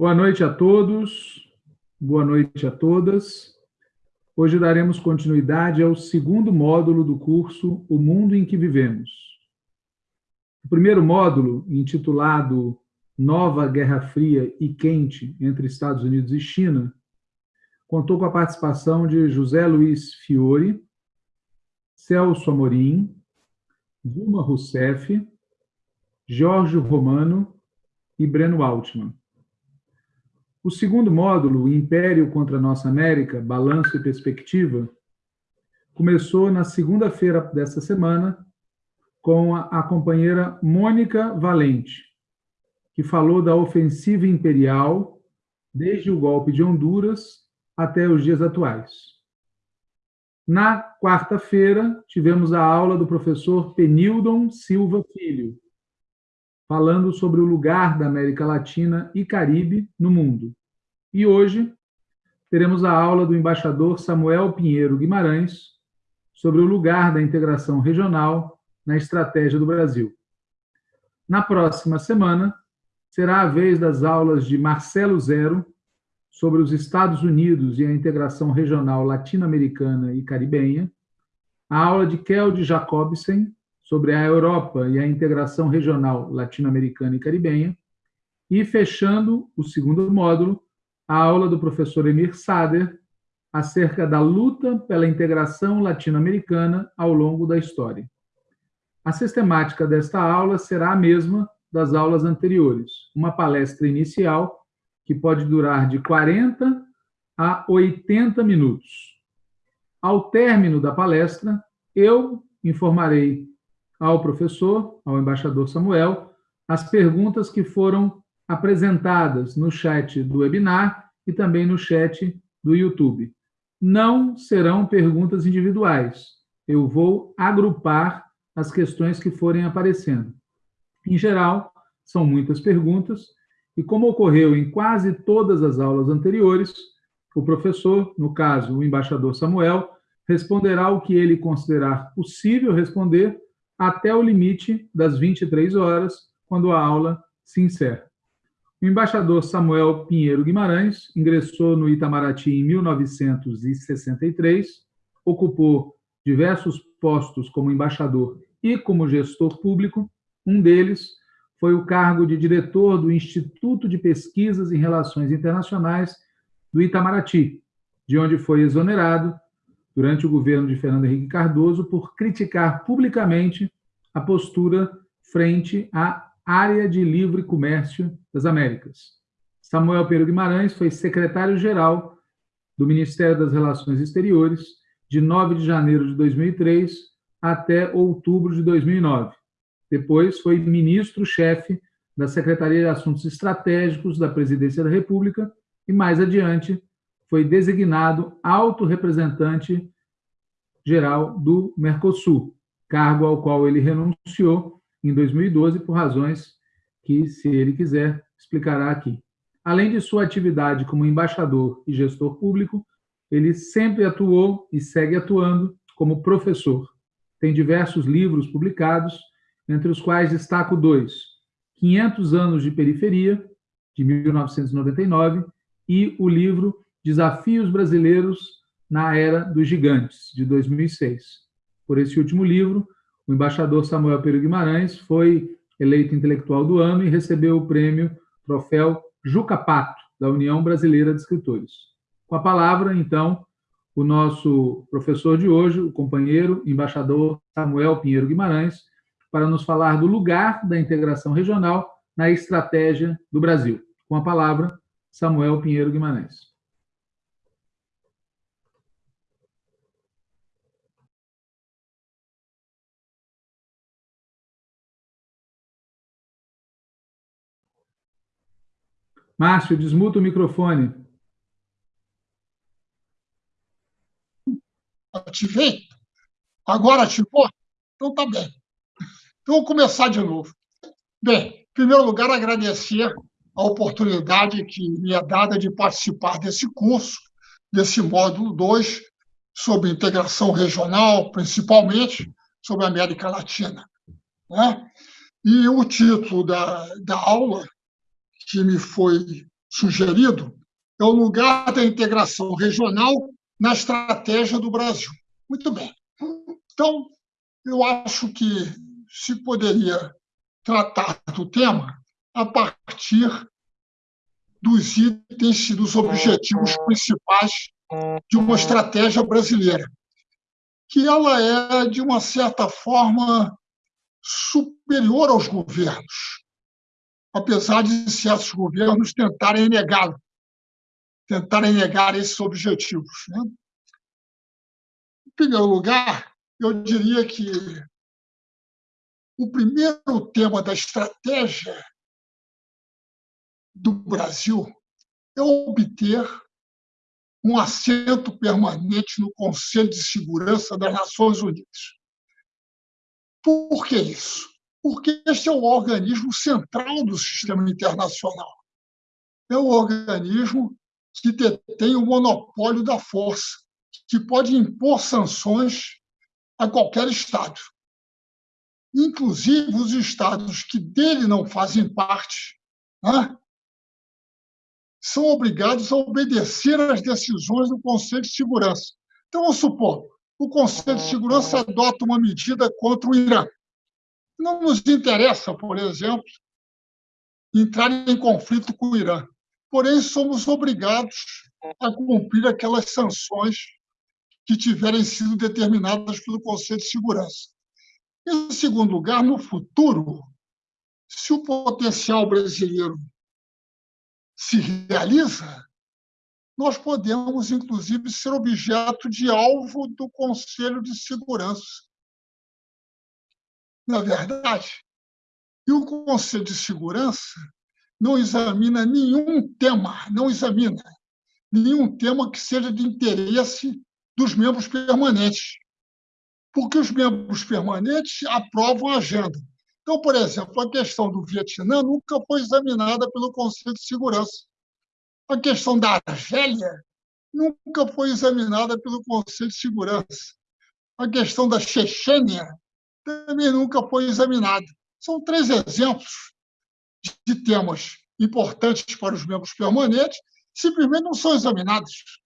Boa noite a todos, boa noite a todas. Hoje daremos continuidade ao segundo módulo do curso O Mundo em que Vivemos. O primeiro módulo, intitulado Nova Guerra Fria e Quente entre Estados Unidos e China, contou com a participação de José Luiz Fiore, Celso Amorim, Dilma Rousseff, Jorge Romano e Breno Altman. O segundo módulo, Império contra a Nossa América, Balanço e Perspectiva, começou na segunda-feira desta semana com a, a companheira Mônica Valente, que falou da ofensiva imperial desde o golpe de Honduras até os dias atuais. Na quarta-feira, tivemos a aula do professor Penildon Silva Filho, falando sobre o lugar da América Latina e Caribe no mundo. E hoje teremos a aula do embaixador Samuel Pinheiro Guimarães sobre o lugar da integração regional na estratégia do Brasil. Na próxima semana, será a vez das aulas de Marcelo Zero sobre os Estados Unidos e a integração regional latino-americana e caribenha, a aula de Kelde Jacobsen sobre a Europa e a integração regional latino-americana e caribenha, e fechando o segundo módulo, a aula do professor Emir Sader acerca da luta pela integração latino-americana ao longo da história. A sistemática desta aula será a mesma das aulas anteriores, uma palestra inicial que pode durar de 40 a 80 minutos. Ao término da palestra, eu informarei ao professor, ao embaixador Samuel, as perguntas que foram apresentadas no chat do webinar e também no chat do YouTube. Não serão perguntas individuais. Eu vou agrupar as questões que forem aparecendo. Em geral, são muitas perguntas, e como ocorreu em quase todas as aulas anteriores, o professor, no caso o embaixador Samuel, responderá o que ele considerar possível responder até o limite das 23 horas, quando a aula se encerra. O embaixador Samuel Pinheiro Guimarães ingressou no Itamaraty em 1963, ocupou diversos postos como embaixador e como gestor público. Um deles foi o cargo de diretor do Instituto de Pesquisas em Relações Internacionais do Itamaraty, de onde foi exonerado durante o governo de Fernando Henrique Cardoso por criticar publicamente a postura frente à área de livre comércio das Américas. Samuel Pedro Guimarães foi secretário-geral do Ministério das Relações Exteriores de 9 de janeiro de 2003 até outubro de 2009. Depois foi ministro-chefe da Secretaria de Assuntos Estratégicos da Presidência da República e, mais adiante, foi designado alto representante geral do Mercosul, cargo ao qual ele renunciou em 2012 por razões que, se ele quiser, explicará aqui. Além de sua atividade como embaixador e gestor público, ele sempre atuou e segue atuando como professor. Tem diversos livros publicados, entre os quais destaco dois: 500 anos de periferia, de 1999, e o livro Desafios Brasileiros na Era dos Gigantes, de 2006. Por esse último livro, o embaixador Samuel Pedro Guimarães foi eleito intelectual do ano e recebeu o prêmio Troféu Juca Pato, da União Brasileira de Escritores. Com a palavra, então, o nosso professor de hoje, o companheiro embaixador Samuel Pinheiro Guimarães, para nos falar do lugar da integração regional na estratégia do Brasil. Com a palavra, Samuel Pinheiro Guimarães. Márcio, desmuta o microfone. Ativei? Agora ativou? Então tá bem. Então vou começar de novo. Bem, em primeiro lugar, agradecer a oportunidade que me é dada de participar desse curso, desse módulo 2, sobre integração regional, principalmente sobre a América Latina. Né? E o título da, da aula que me foi sugerido é o lugar da integração regional na estratégia do Brasil. Muito bem. Então, eu acho que se poderia tratar do tema a partir dos itens e dos objetivos principais de uma estratégia brasileira, que ela é, de uma certa forma, superior aos governos, apesar de certos governos tentarem negá-lo, tentarem negar esses objetivos. Né? Em primeiro lugar, eu diria que o primeiro tema da estratégia do Brasil é obter um assento permanente no Conselho de Segurança das Nações Unidas. Por que isso? Porque este é o organismo central do sistema internacional. É o organismo que detém o monopólio da força, que pode impor sanções a qualquer Estado. Inclusive os Estados que dele não fazem parte né, são obrigados a obedecer às decisões do Conselho de Segurança. Então, vamos supor, o Conselho de Segurança adota uma medida contra o Irã. Não nos interessa, por exemplo, entrar em conflito com o Irã. Porém, somos obrigados a cumprir aquelas sanções que tiverem sido determinadas pelo Conselho de Segurança. Em segundo lugar, no futuro, se o potencial brasileiro se realiza, nós podemos, inclusive, ser objeto de alvo do Conselho de Segurança. Na verdade, e o Conselho de Segurança não examina nenhum tema, não examina nenhum tema que seja de interesse dos membros permanentes, porque os membros permanentes aprovam a agenda. Então, por exemplo, a questão do Vietnã nunca foi examinada pelo Conselho de Segurança. A questão da Argélia nunca foi examinada pelo Conselho de Segurança. A questão da Chechênia também nunca foi examinada. São três exemplos de temas importantes para os membros permanentes, simplesmente não são examinados.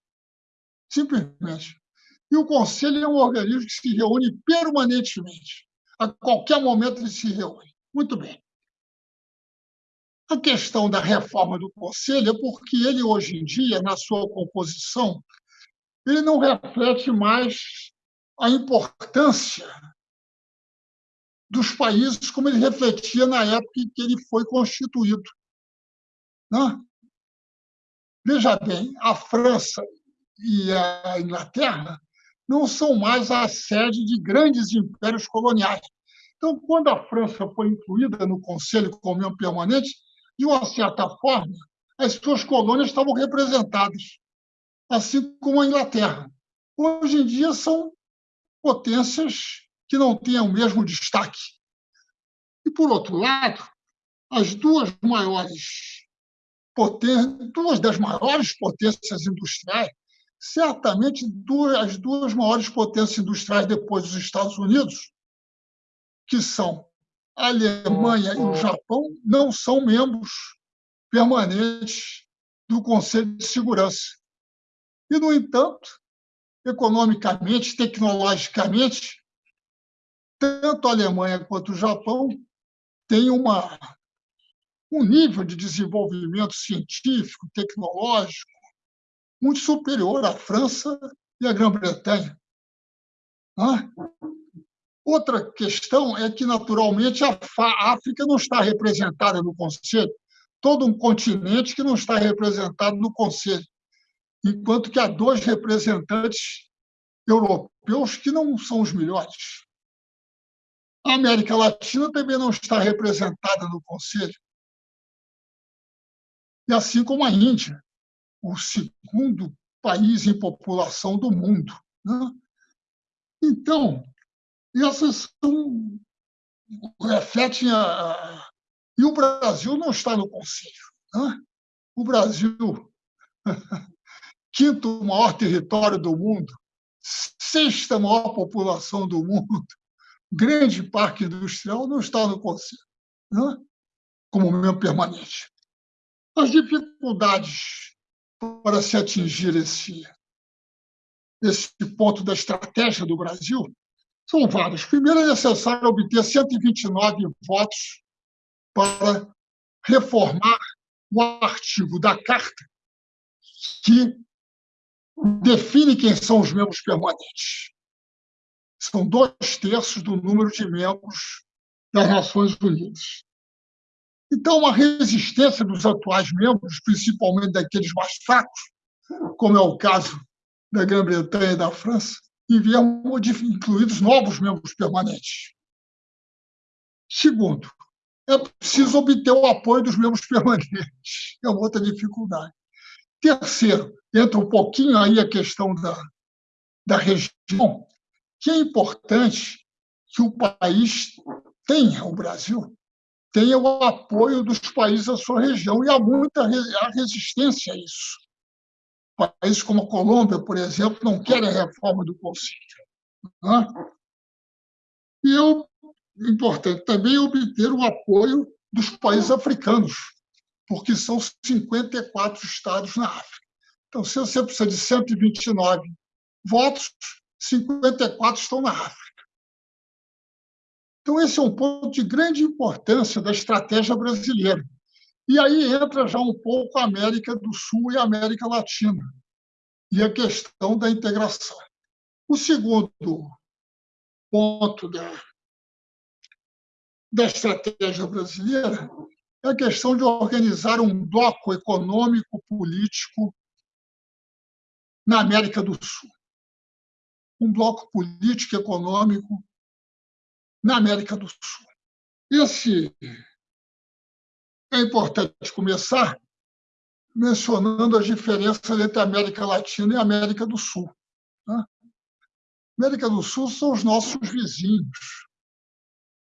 Simplesmente. E o Conselho é um organismo que se reúne permanentemente. A qualquer momento ele se reúne. Muito bem. A questão da reforma do Conselho é porque ele, hoje em dia, na sua composição, ele não reflete mais a importância dos países como ele refletia na época em que ele foi constituído. Né? Veja bem, a França e a Inglaterra não são mais a sede de grandes impérios coloniais. Então, quando a França foi incluída no Conselho membro permanente, de uma certa forma, as suas colônias estavam representadas, assim como a Inglaterra. Hoje em dia são potências que não têm o mesmo destaque. E, por outro lado, as duas maiores potências, duas das maiores potências industriais, certamente duas, as duas maiores potências industriais depois dos Estados Unidos, que são a Alemanha e o Japão, não são membros permanentes do Conselho de Segurança. E, no entanto, economicamente, tecnologicamente, tanto a Alemanha quanto o Japão têm uma, um nível de desenvolvimento científico, tecnológico, muito superior à França e à Grã-Bretanha. Outra questão é que, naturalmente, a África não está representada no Conselho, todo um continente que não está representado no Conselho, enquanto que há dois representantes europeus que não são os melhores. A América Latina também não está representada no Conselho. E assim como a Índia, o segundo país em população do mundo. Né? Então, essas são, refletem a. E o Brasil não está no Conselho. Né? O Brasil, quinto maior território do mundo, sexta maior população do mundo, grande parque industrial, não está no Conselho, né? como membro permanente. As dificuldades para se atingir esse, esse ponto da estratégia do Brasil são várias. Primeiro, é necessário obter 129 votos para reformar o artigo da Carta que define quem são os membros permanentes. São dois terços do número de membros das Nações Unidas. Então, a resistência dos atuais membros, principalmente daqueles mais fracos, como é o caso da Grã-Bretanha e da França, enviam incluídos novos membros permanentes. Segundo, é preciso obter o apoio dos membros permanentes. É outra dificuldade. Terceiro, entra um pouquinho aí a questão da, da região, que é importante que o país tenha, o Brasil, tenha o apoio dos países da sua região, e há muita resistência a isso. Países como a Colômbia, por exemplo, não querem a reforma do Conselho. Né? E é importante também obter o apoio dos países africanos, porque são 54 estados na África. Então, se você precisa de 129 votos, 54 estão na África. Então, esse é um ponto de grande importância da estratégia brasileira. E aí entra já um pouco a América do Sul e a América Latina, e a questão da integração. O segundo ponto da, da estratégia brasileira é a questão de organizar um bloco econômico político na América do Sul. Um bloco político econômico na América do Sul. Esse é importante começar mencionando as diferenças entre a América Latina e a América do Sul. Né? América do Sul são os nossos vizinhos.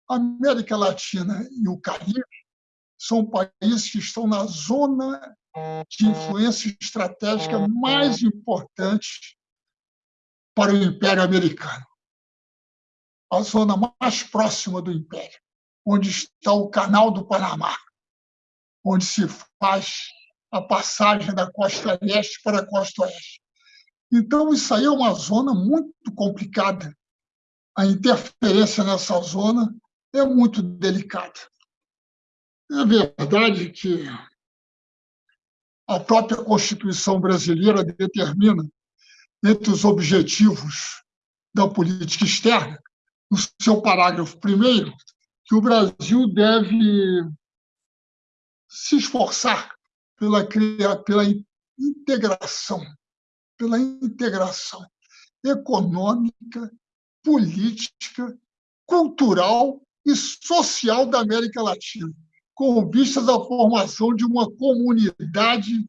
A América Latina e o Caribe são países que estão na zona de influência estratégica mais importante para o Império Americano a zona mais próxima do Império, onde está o Canal do Panamá, onde se faz a passagem da costa leste para a costa oeste. Então, isso aí é uma zona muito complicada. A interferência nessa zona é muito delicada. É verdade que a própria Constituição brasileira determina, entre os objetivos da política externa, no seu parágrafo primeiro, que o Brasil deve se esforçar pela, pela integração, pela integração econômica, política, cultural e social da América Latina, com vistas à formação de uma comunidade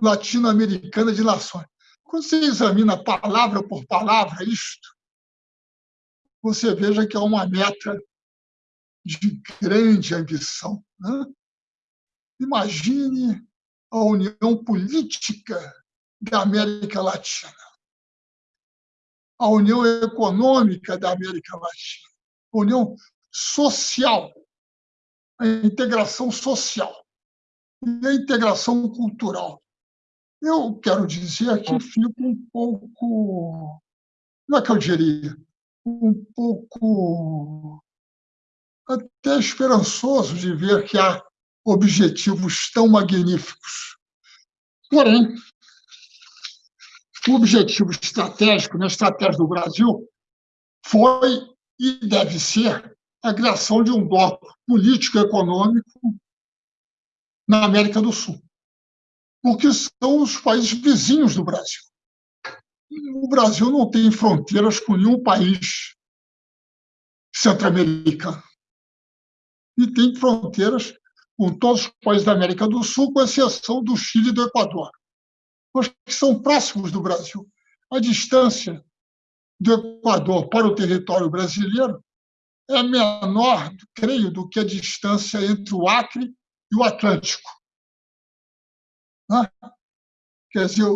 latino-americana de nações. Quando você examina palavra por palavra isto, você veja que é uma meta de grande ambição. Né? Imagine a união política da América Latina, a união econômica da América Latina, a união social, a integração social e a integração cultural. Eu quero dizer que fico um pouco, não é que eu diria, um pouco até esperançoso de ver que há objetivos tão magníficos. Porém, o objetivo estratégico na estratégia do Brasil foi e deve ser a criação de um bloco político-econômico na América do Sul, porque são os países vizinhos do Brasil o Brasil não tem fronteiras com nenhum país centro-americano. E tem fronteiras com todos os países da América do Sul, com exceção do Chile e do Equador, mas que são próximos do Brasil. A distância do Equador para o território brasileiro é menor, creio, do que a distância entre o Acre e o Atlântico. Né? Quer dizer,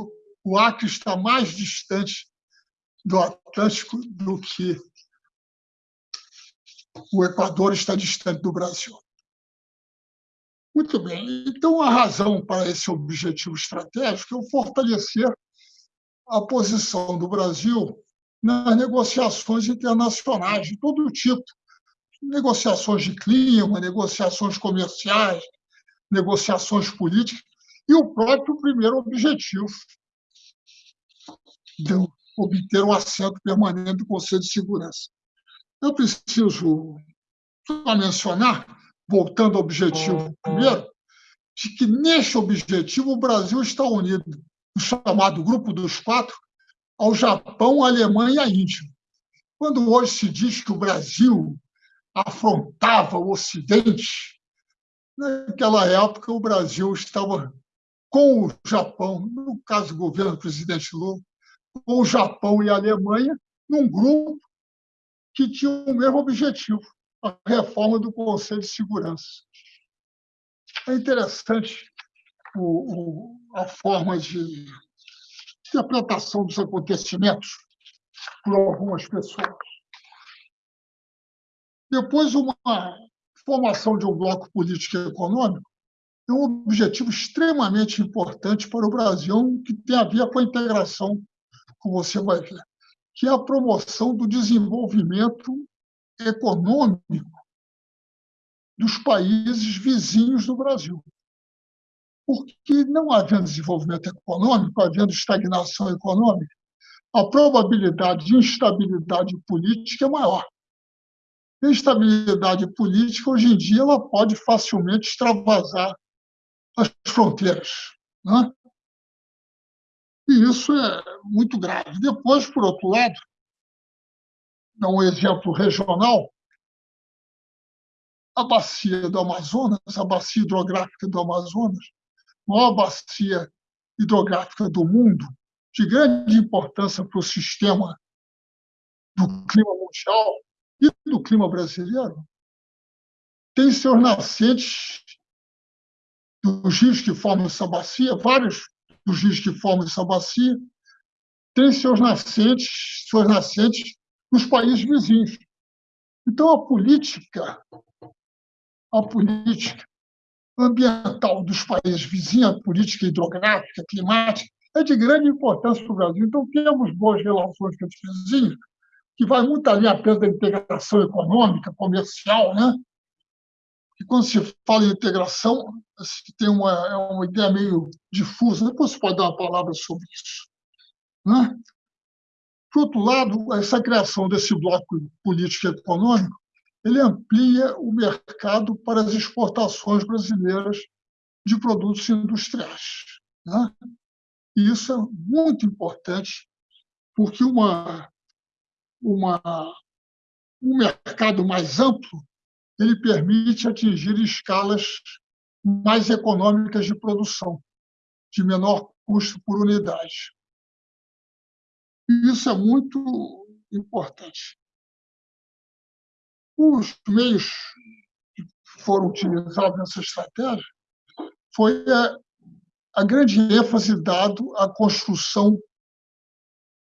o Acre está mais distante do Atlântico do que o Equador está distante do Brasil. Muito bem. Então, a razão para esse objetivo estratégico é o fortalecer a posição do Brasil nas negociações internacionais de todo tipo negociações de clima, negociações comerciais, negociações políticas, e o próprio primeiro objetivo de obter um assento permanente do Conselho de Segurança. Eu preciso só mencionar, voltando ao objetivo primeiro, de que neste objetivo o Brasil está unido, no chamado Grupo dos Quatro, ao Japão, à Alemanha e à Índia. Quando hoje se diz que o Brasil afrontava o Ocidente, naquela época o Brasil estava com o Japão, no caso do governo do presidente Lula, com o Japão e a Alemanha, num grupo que tinha o mesmo objetivo, a reforma do Conselho de Segurança. É interessante o, o, a forma de interpretação dos acontecimentos por algumas pessoas. Depois, uma formação de um bloco político e econômico é um objetivo extremamente importante para o Brasil, que tem a ver com a integração, como você vai ver, que é a promoção do desenvolvimento econômico dos países vizinhos do Brasil. Porque não havendo desenvolvimento econômico, havendo estagnação econômica, a probabilidade de instabilidade política é maior. A instabilidade política, hoje em dia, ela pode facilmente extravasar as fronteiras. Né? E isso é muito grave. Depois, por outro lado, dá um exemplo regional, a bacia do Amazonas, a bacia hidrográfica do Amazonas, maior bacia hidrográfica do mundo, de grande importância para o sistema do clima mundial, e do clima brasileiro tem seus nascentes dos rios que formam essa bacia, vários dos rios que formam essa bacia, têm seus nascentes, suas nascentes nos países vizinhos. Então, a política, a política ambiental dos países vizinhos, a política hidrográfica, climática, é de grande importância para o Brasil. Então, temos boas relações com os vizinhos, que vai muito ali apenas da integração econômica, comercial, né? E quando se fala em integração, se tem uma, é uma ideia meio difusa. Depois você pode dar uma palavra sobre isso. Né? Por outro lado, essa criação desse bloco político e econômico ele amplia o mercado para as exportações brasileiras de produtos industriais. Né? E isso é muito importante, porque uma, uma, um mercado mais amplo, ele permite atingir escalas mais econômicas de produção, de menor custo por unidade. E isso é muito importante. Os meios que foram utilizados nessa estratégia foi a, a grande ênfase dado à construção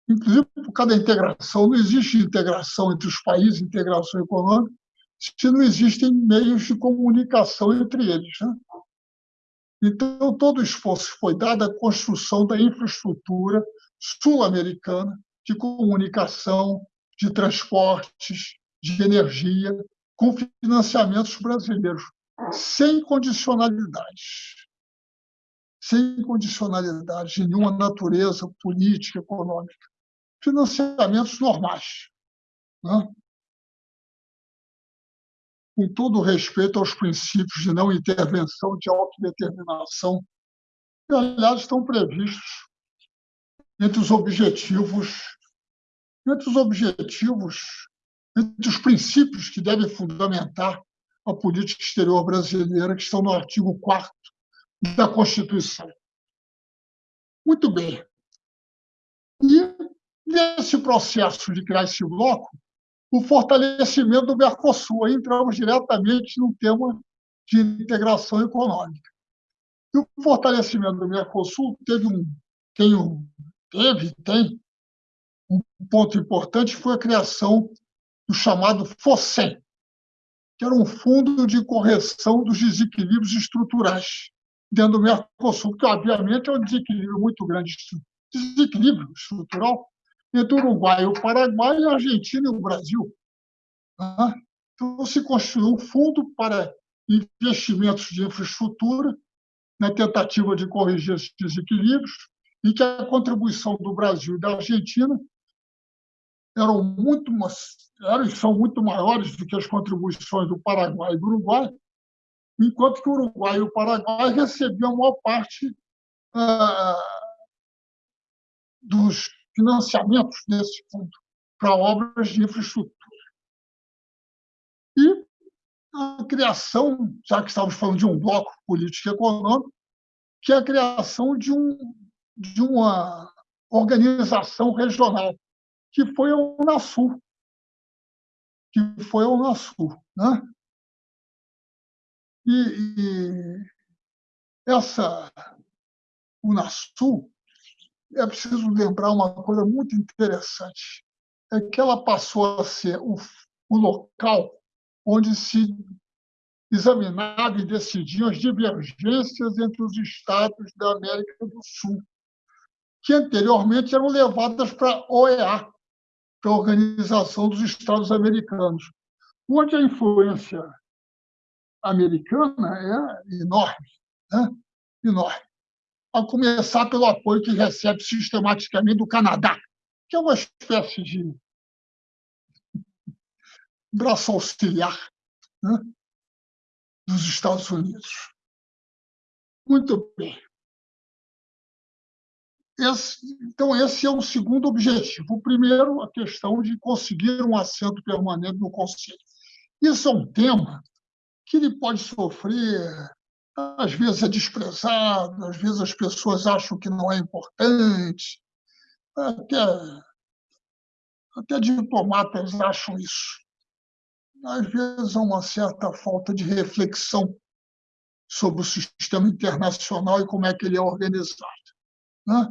inclusive por causa da integração. Não existe integração entre os países, integração econômica, se não existem meios de comunicação entre eles. Né? Então, todo o esforço foi dado à construção da infraestrutura sul-americana de comunicação, de transportes, de energia, com financiamentos brasileiros, sem condicionalidades. Sem condicionalidades de nenhuma natureza política, econômica financiamentos normais. Né? Com todo respeito aos princípios de não intervenção, de autodeterminação, que, aliás, estão previstos entre os objetivos, entre os objetivos, entre os princípios que devem fundamentar a política exterior brasileira, que estão no artigo 4 da Constituição. Muito bem. E Nesse processo de criar esse bloco, o fortalecimento do Mercosul. Aí entramos diretamente no tema de integração econômica. E o fortalecimento do Mercosul teve um, tem um, teve, tem um ponto importante, foi a criação do chamado FOSEM, que era um fundo de correção dos desequilíbrios estruturais dentro do Mercosul, que obviamente é um desequilíbrio muito grande, desequilíbrio estrutural entre o Uruguai, o Paraguai, a Argentina e o Brasil. Então, se construiu um fundo para investimentos de infraestrutura, na tentativa de corrigir esses desequilíbrios, e que a contribuição do Brasil e da Argentina eram muito eram são muito maiores do que as contribuições do Paraguai e do Uruguai, enquanto que o Uruguai e o Paraguai recebiam a maior parte ah, dos financiamentos desse fundo para obras de infraestrutura. E a criação, já que estávamos falando de um bloco político e econômico, que é a criação de, um, de uma organização regional, que foi a Unasul. Que foi a Unasul. Né? E, e essa Unasul, é preciso lembrar uma coisa muito interessante, é que ela passou a ser o, o local onde se examinava e decidiam as divergências entre os estados da América do Sul, que anteriormente eram levadas para a OEA, para a Organização dos Estados Americanos, onde a influência americana é enorme, né? enorme. A começar pelo apoio que recebe sistematicamente do Canadá, que é uma espécie de braço auxiliar né? dos Estados Unidos. Muito bem. Esse, então, esse é o segundo objetivo. O primeiro, a questão de conseguir um assento permanente no Conselho. Isso é um tema que ele pode sofrer, às vezes é desprezado, às vezes as pessoas acham que não é importante, até, até diplomatas acham isso. Às vezes há uma certa falta de reflexão sobre o sistema internacional e como é que ele é organizado. Né?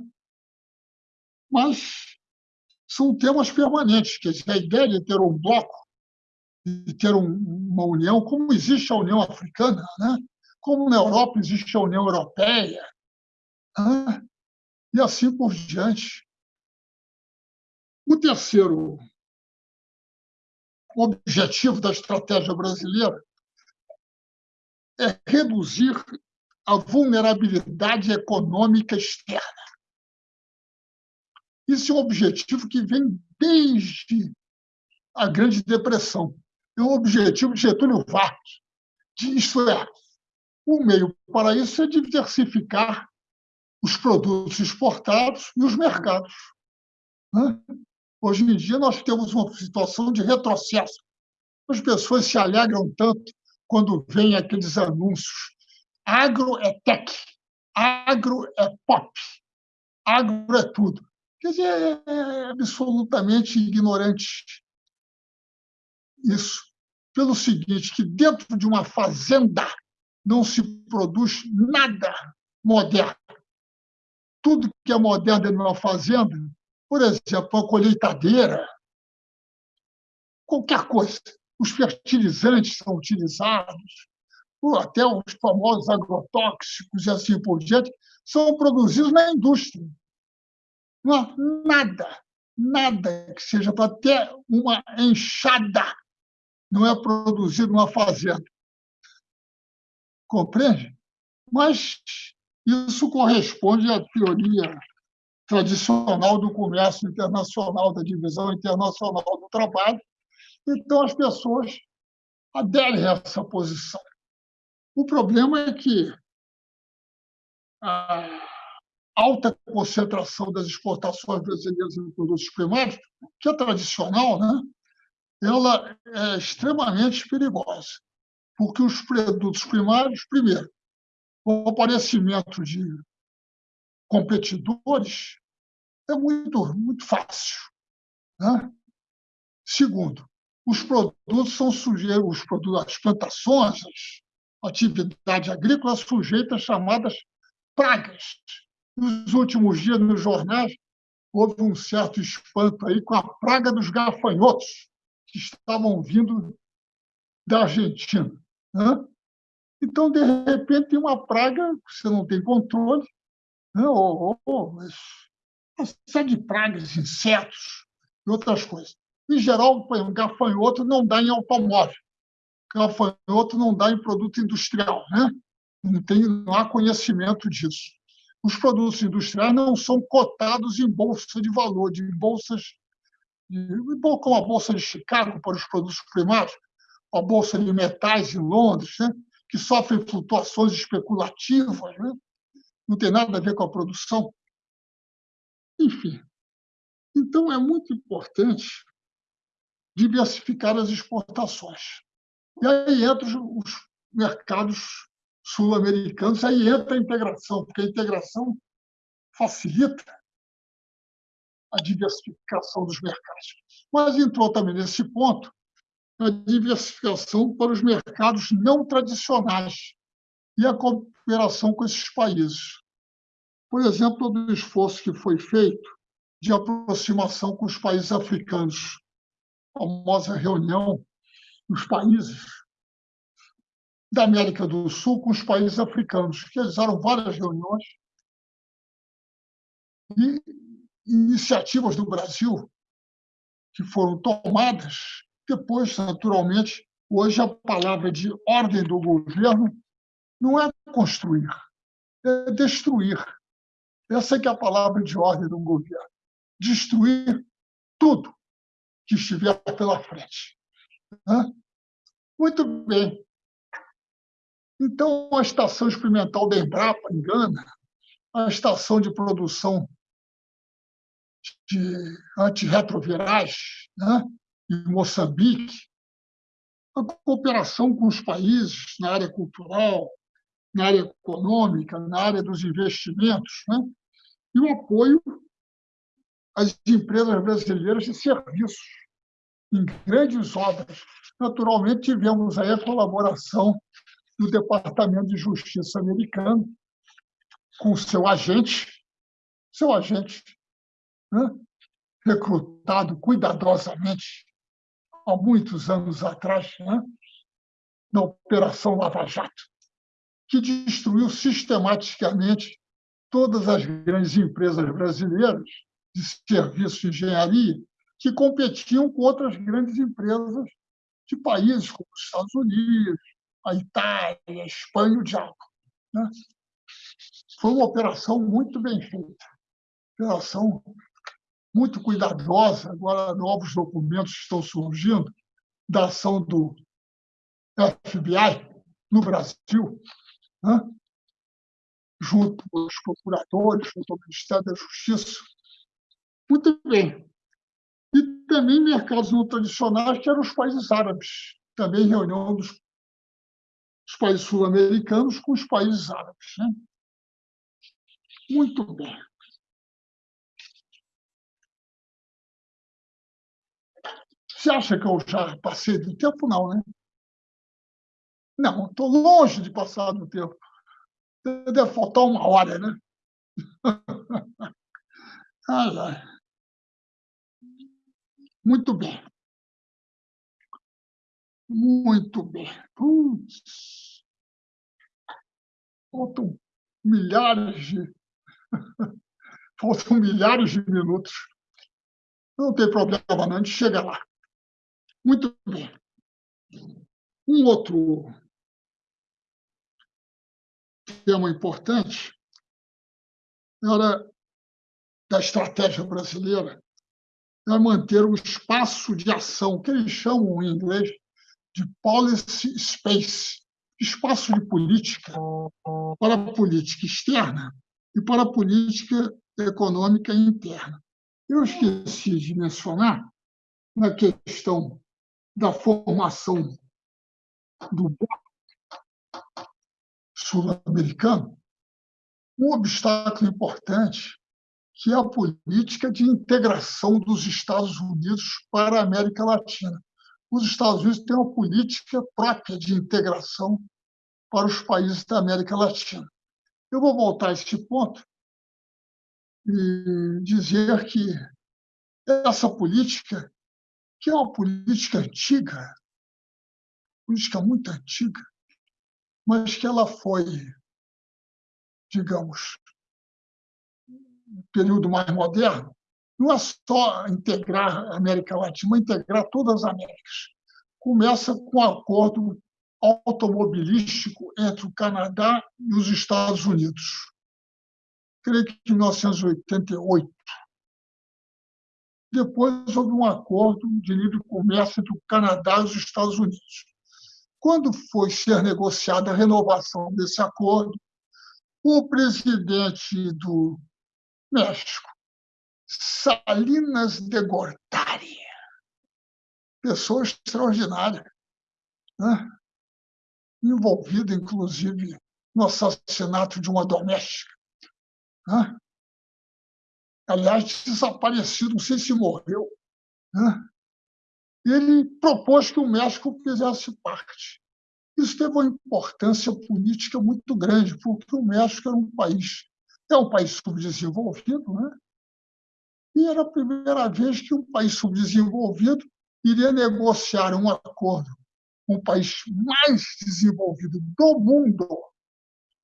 Mas são temas permanentes, quer dizer, a ideia de ter um bloco de ter um, uma união, como existe a União Africana, né? Como na Europa existe a União Europeia, e assim por diante. O terceiro objetivo da estratégia brasileira é reduzir a vulnerabilidade econômica externa. Isso é um objetivo que vem desde a Grande Depressão é o objetivo de Getúlio Vargas. Isto é, o meio para isso é diversificar os produtos exportados e os mercados. Né? Hoje em dia, nós temos uma situação de retrocesso. As pessoas se alegram tanto quando vêm aqueles anúncios. Agro é tech, agro é pop, agro é tudo. Quer dizer, é, é absolutamente ignorante isso pelo seguinte, que dentro de uma fazenda não se produz nada moderno. Tudo que é moderno em uma fazenda, por exemplo, a colheitadeira, qualquer coisa. Os fertilizantes são utilizados, até os famosos agrotóxicos e assim por diante, são produzidos na indústria. Não há nada, nada que seja para ter uma enxada não é produzido numa fazenda. Compreende? Mas isso corresponde à teoria tradicional do comércio internacional, da divisão internacional do trabalho. Então, as pessoas aderem a essa posição. O problema é que a alta concentração das exportações brasileiras em produtos primários, que é tradicional, né? ela é extremamente perigosa, porque os produtos primários, primeiro, o aparecimento de competidores é muito, muito fácil. Né? Segundo, os produtos são sujeitos, os produtos, as plantações, a atividade agrícola sujeita às chamadas pragas. Nos últimos dias, nos jornais, houve um certo espanto aí com a praga dos gafanhotos, que estavam vindo da Argentina. Né? Então, de repente, tem uma praga que você não tem controle, né? ou, ou uma série de pragas, insetos e outras coisas. Em geral, um gafanhoto não dá em automóvel, gafanhoto não dá em produto industrial. Né? Não, tem, não há conhecimento disso. Os produtos industriais não são cotados em bolsa de valor, de bolsas, como a Bolsa de Chicago para os produtos primários, a Bolsa de Metais em Londres, né? que sofrem flutuações especulativas, né? não tem nada a ver com a produção. Enfim. Então, é muito importante diversificar as exportações. E aí entram os mercados sul-americanos, aí entra a integração, porque a integração facilita a diversificação dos mercados. Mas entrou também nesse ponto a diversificação para os mercados não tradicionais e a cooperação com esses países. Por exemplo, do esforço que foi feito de aproximação com os países africanos, a famosa reunião dos países da América do Sul com os países africanos, que realizaram várias reuniões e iniciativas do Brasil que foram tomadas. Depois, naturalmente, hoje a palavra de ordem do governo não é construir, é destruir. Essa é a palavra de ordem do governo. Destruir tudo que estiver pela frente. Muito bem. Então, a estação experimental da Embrapa, em Gana, a estação de produção de antirretrovirais né, em Moçambique, a cooperação com os países na área cultural, na área econômica, na área dos investimentos, né, e o apoio às empresas brasileiras de serviços em grandes obras. Naturalmente, tivemos aí a colaboração do Departamento de Justiça americano com seu agente, seu agente, né? recrutado cuidadosamente há muitos anos atrás, né? na Operação Lava Jato, que destruiu sistematicamente todas as grandes empresas brasileiras de serviços de engenharia que competiam com outras grandes empresas de países como os Estados Unidos, a Itália, a Espanha, o diabo. Né? Foi uma operação muito bem feita, operação muito cuidadosa. Agora, novos documentos estão surgindo da ação do FBI no Brasil, né? junto com os procuradores, junto ao Ministério da Justiça. Muito bem. E também mercados não tradicionais, que eram os países árabes. Também reunião dos os países sul-americanos com os países árabes. Né? Muito bem. Você acha que eu já passei do tempo? Não, né? Não, estou longe de passar do tempo. Deve faltar uma hora, né? Muito bem. Muito bem. Putz. Faltam milhares de. Faltam milhares de minutos. Não tem problema, não, a gente chega lá. Muito bem. Um outro tema importante era da estratégia brasileira é manter o espaço de ação, que eles chamam em inglês de policy space, espaço de política para a política externa e para a política econômica interna. Eu esqueci de mencionar, na questão da formação do sul-americano, um obstáculo importante que é a política de integração dos Estados Unidos para a América Latina os Estados Unidos têm uma política própria de integração para os países da América Latina. Eu vou voltar a este ponto e dizer que essa política, que é uma política antiga, política muito antiga, mas que ela foi, digamos, um período mais moderno, não é só integrar a América Latina, mas integrar todas as Américas. Começa com um acordo automobilístico entre o Canadá e os Estados Unidos. Creio que em 1988. Depois houve um acordo de livre comércio entre o Canadá e os Estados Unidos. Quando foi ser negociada a renovação desse acordo, o presidente do México, Salinas de Gortari, pessoa extraordinária, né? envolvida, inclusive, no assassinato de uma doméstica. Né? Aliás, desaparecido, não sei se morreu. Né? Ele propôs que o México fizesse parte. Isso teve uma importância política muito grande, porque o México era um país, é um país subdesenvolvido, né? e era a primeira vez que um país subdesenvolvido iria negociar um acordo com o país mais desenvolvido do mundo,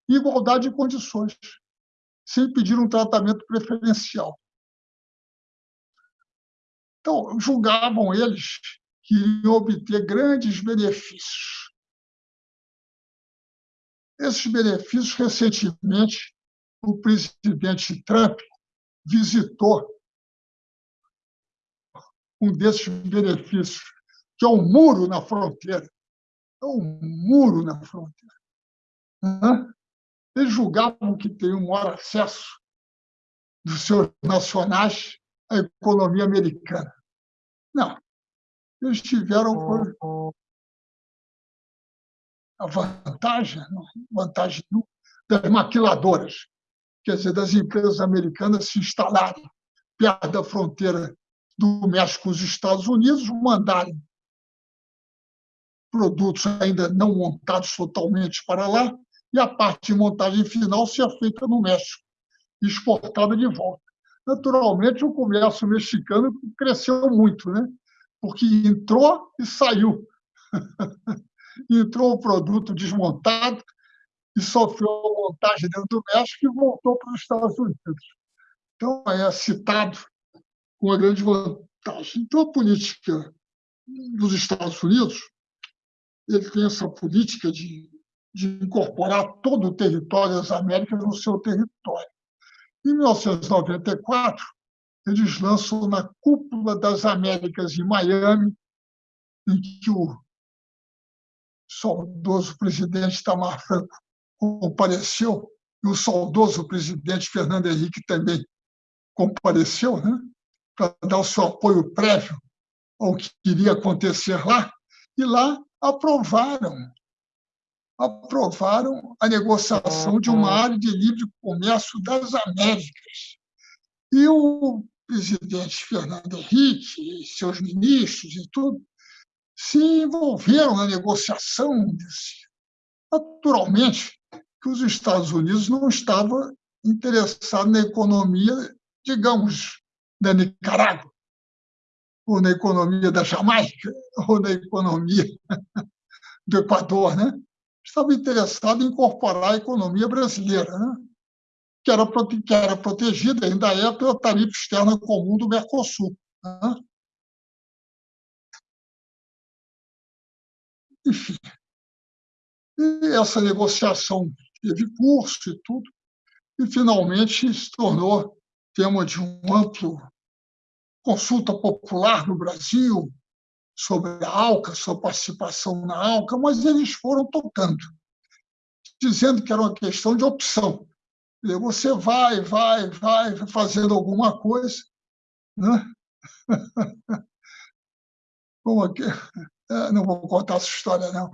igualdade de condições, sem pedir um tratamento preferencial. Então, julgavam eles que iriam obter grandes benefícios. Esses benefícios, recentemente, o presidente Trump visitou um desses benefícios, que é um muro na fronteira. É um muro na fronteira. Eles julgavam que teriam maior acesso dos seus nacionais à economia americana. Não. Eles tiveram a vantagem, vantagem das maquiladoras, quer dizer, das empresas americanas se instalarem perto da fronteira do México com os Estados Unidos, mandarem produtos ainda não montados totalmente para lá, e a parte de montagem final ser feita no México, exportada de volta. Naturalmente, o comércio mexicano cresceu muito, né? porque entrou e saiu. entrou o produto desmontado e sofreu a montagem dentro do México e voltou para os Estados Unidos. Então, é citado uma grande vantagem. Então, a política dos Estados Unidos ele tem essa política de, de incorporar todo o território das Américas no seu território. Em 1994, eles lançam na Cúpula das Américas em Miami, em que o saudoso presidente Tamar Franco compareceu, e o saudoso presidente Fernando Henrique também compareceu, né? para dar o seu apoio prévio ao que iria acontecer lá, e lá aprovaram aprovaram a negociação de uma área de livre comércio das Américas. E o presidente Fernando Henrique e seus ministros e tudo se envolveram na negociação desse. Naturalmente que os Estados Unidos não estavam interessados na economia, digamos, da Nicarágua, ou na economia da Jamaica, ou na economia do Equador, né? Estava interessado em incorporar a economia brasileira, né? que, era, que era protegida, ainda é, pela tarifa externa comum do Mercosul. Né? Enfim, e essa negociação teve curso e tudo, e finalmente se tornou tema de um amplo consulta popular no Brasil sobre a ALCA, sua participação na ALCA, mas eles foram tocando, dizendo que era uma questão de opção. Você vai, vai, vai fazendo alguma coisa, né? Como aqui, é, não vou contar essa história, não.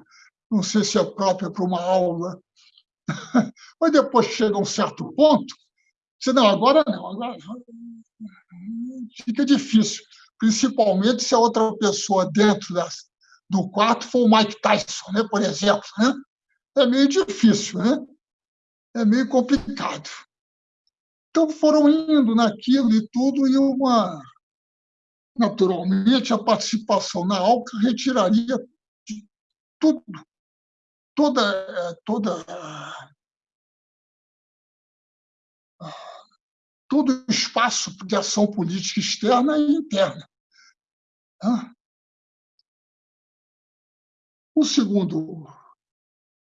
Não sei se é própria para uma aula. Mas depois chega um certo ponto Disse, não, agora não, agora fica difícil, principalmente se a outra pessoa dentro das, do quarto for o Mike Tyson, né, por exemplo. Né? É meio difícil, né? é meio complicado. Então foram indo naquilo e tudo, e uma. Naturalmente, a participação na ALCA retiraria tudo, toda, toda, todo o espaço de ação política externa e interna. O segundo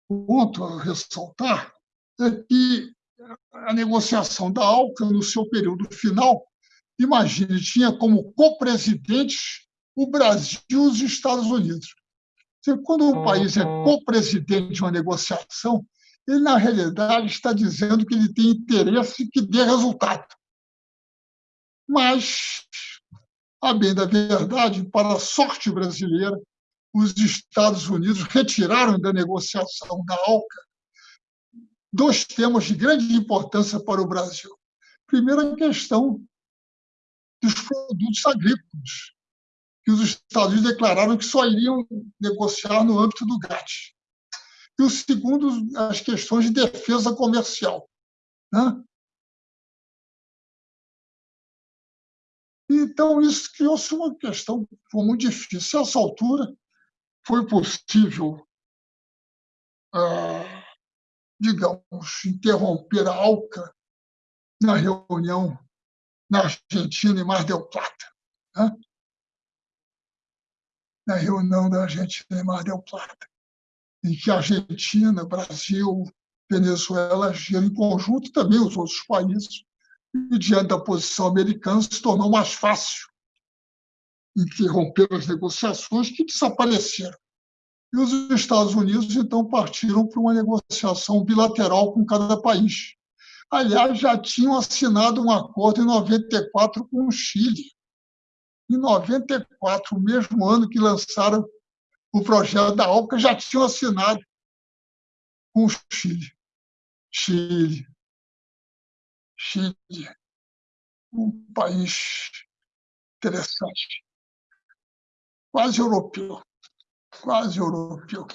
ponto a ressaltar é que a negociação da ALCA, no seu período final, imagine, tinha como co-presidentes o Brasil e os Estados Unidos. Quando um país é co-presidente de uma negociação, ele, na realidade, está dizendo que ele tem interesse que dê resultado. Mas, a bem da verdade, para a sorte brasileira, os Estados Unidos retiraram da negociação da ALCA dois temas de grande importância para o Brasil. Primeiro, a questão dos produtos agrícolas, que os Estados Unidos declararam que só iriam negociar no âmbito do GATT. E o segundo, as questões de defesa comercial. Né? Então, isso criou-se uma questão foi muito difícil. A essa altura, foi possível, ah, digamos, interromper a ALCA na reunião na Argentina, em Mar del Plata. Né? Na reunião da Argentina, em Mar del Plata em que a Argentina, Brasil, Venezuela agiram em conjunto, também os outros países, e diante da posição americana se tornou mais fácil interromper as negociações que desapareceram. E os Estados Unidos, então, partiram para uma negociação bilateral com cada país. Aliás, já tinham assinado um acordo em 94 com o Chile. Em 94, o mesmo ano que lançaram o projeto da ALCA já tinham assinado com o Chile. Chile. Chile. Um país interessante. Quase europeu. Quase europeu.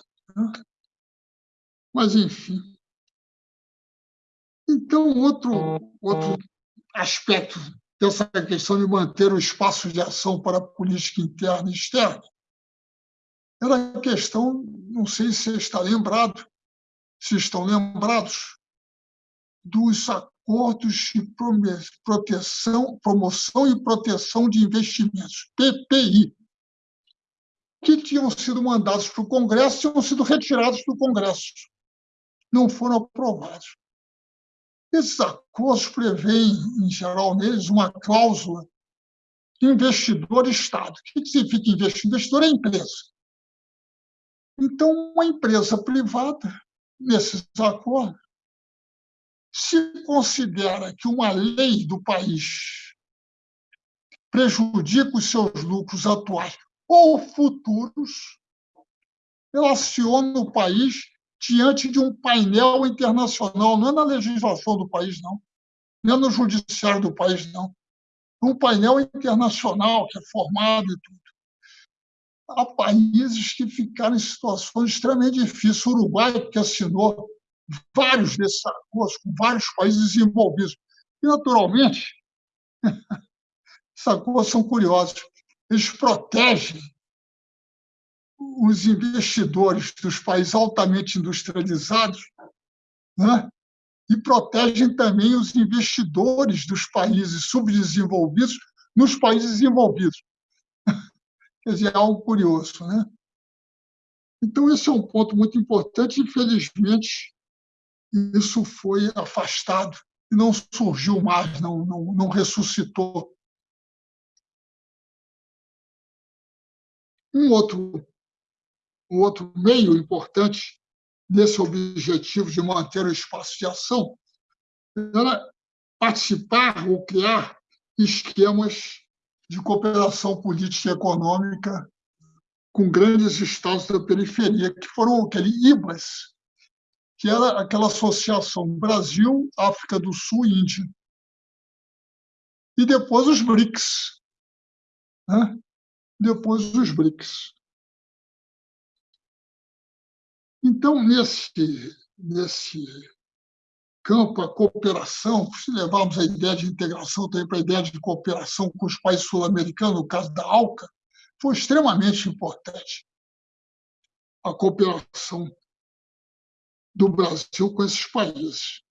Mas, enfim. Então, outro, outro aspecto dessa questão de manter o espaço de ação para a política interna e externa era a questão, não sei se está lembrado, se estão lembrados, dos acordos de proteção, promoção e proteção de investimentos, PPI, que tinham sido mandados para o Congresso e tinham sido retirados do Congresso. Não foram aprovados. Esses acordos prevêem, em geral, neles, uma cláusula investidor-Estado. O que significa investidor? Investidor é empresa. Então, uma empresa privada, nesses acordos, se considera que uma lei do país prejudica os seus lucros atuais ou futuros, ela aciona o país diante de um painel internacional, não é na legislação do país, não, não é no judiciário do país, não. Um painel internacional que é formado e tudo há países que ficaram em situações extremamente difíceis. O Uruguai, que assinou vários desses acordos com vários países desenvolvidos. E, naturalmente, esses acordos são curiosos. Eles protegem os investidores dos países altamente industrializados né? e protegem também os investidores dos países subdesenvolvidos nos países desenvolvidos. Quer dizer, é algo curioso. Né? Então, esse é um ponto muito importante. Infelizmente, isso foi afastado e não surgiu mais, não, não, não ressuscitou. Um outro, um outro meio importante desse objetivo de manter o espaço de ação era participar ou criar esquemas de cooperação política e econômica com grandes estados da periferia, que foram aquele IBAS, que era aquela associação Brasil, África do Sul Índia. E depois os BRICS. Né? Depois os BRICS. Então, nesse, nesse campo, a cooperação, se levarmos a ideia de integração também para a ideia de cooperação com os países sul-americanos, no caso da ALCA, foi extremamente importante. a cooperação do Brasil com esses países.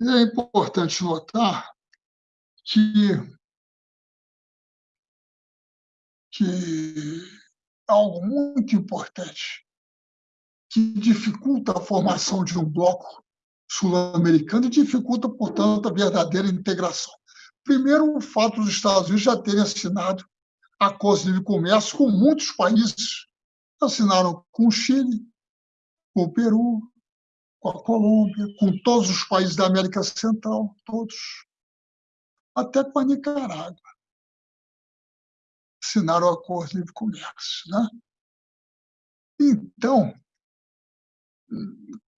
E é importante notar que, que algo muito importante que dificulta a formação de um bloco sul-americano e dificulta, portanto, a verdadeira integração. Primeiro, o fato dos Estados Unidos já terem assinado acordos de livre comércio com muitos países. Assinaram com o Chile, com o Peru, com a Colômbia, com todos os países da América Central, todos. Até com a Nicarágua. Assinaram o acordo de livre comércio. Né? Então,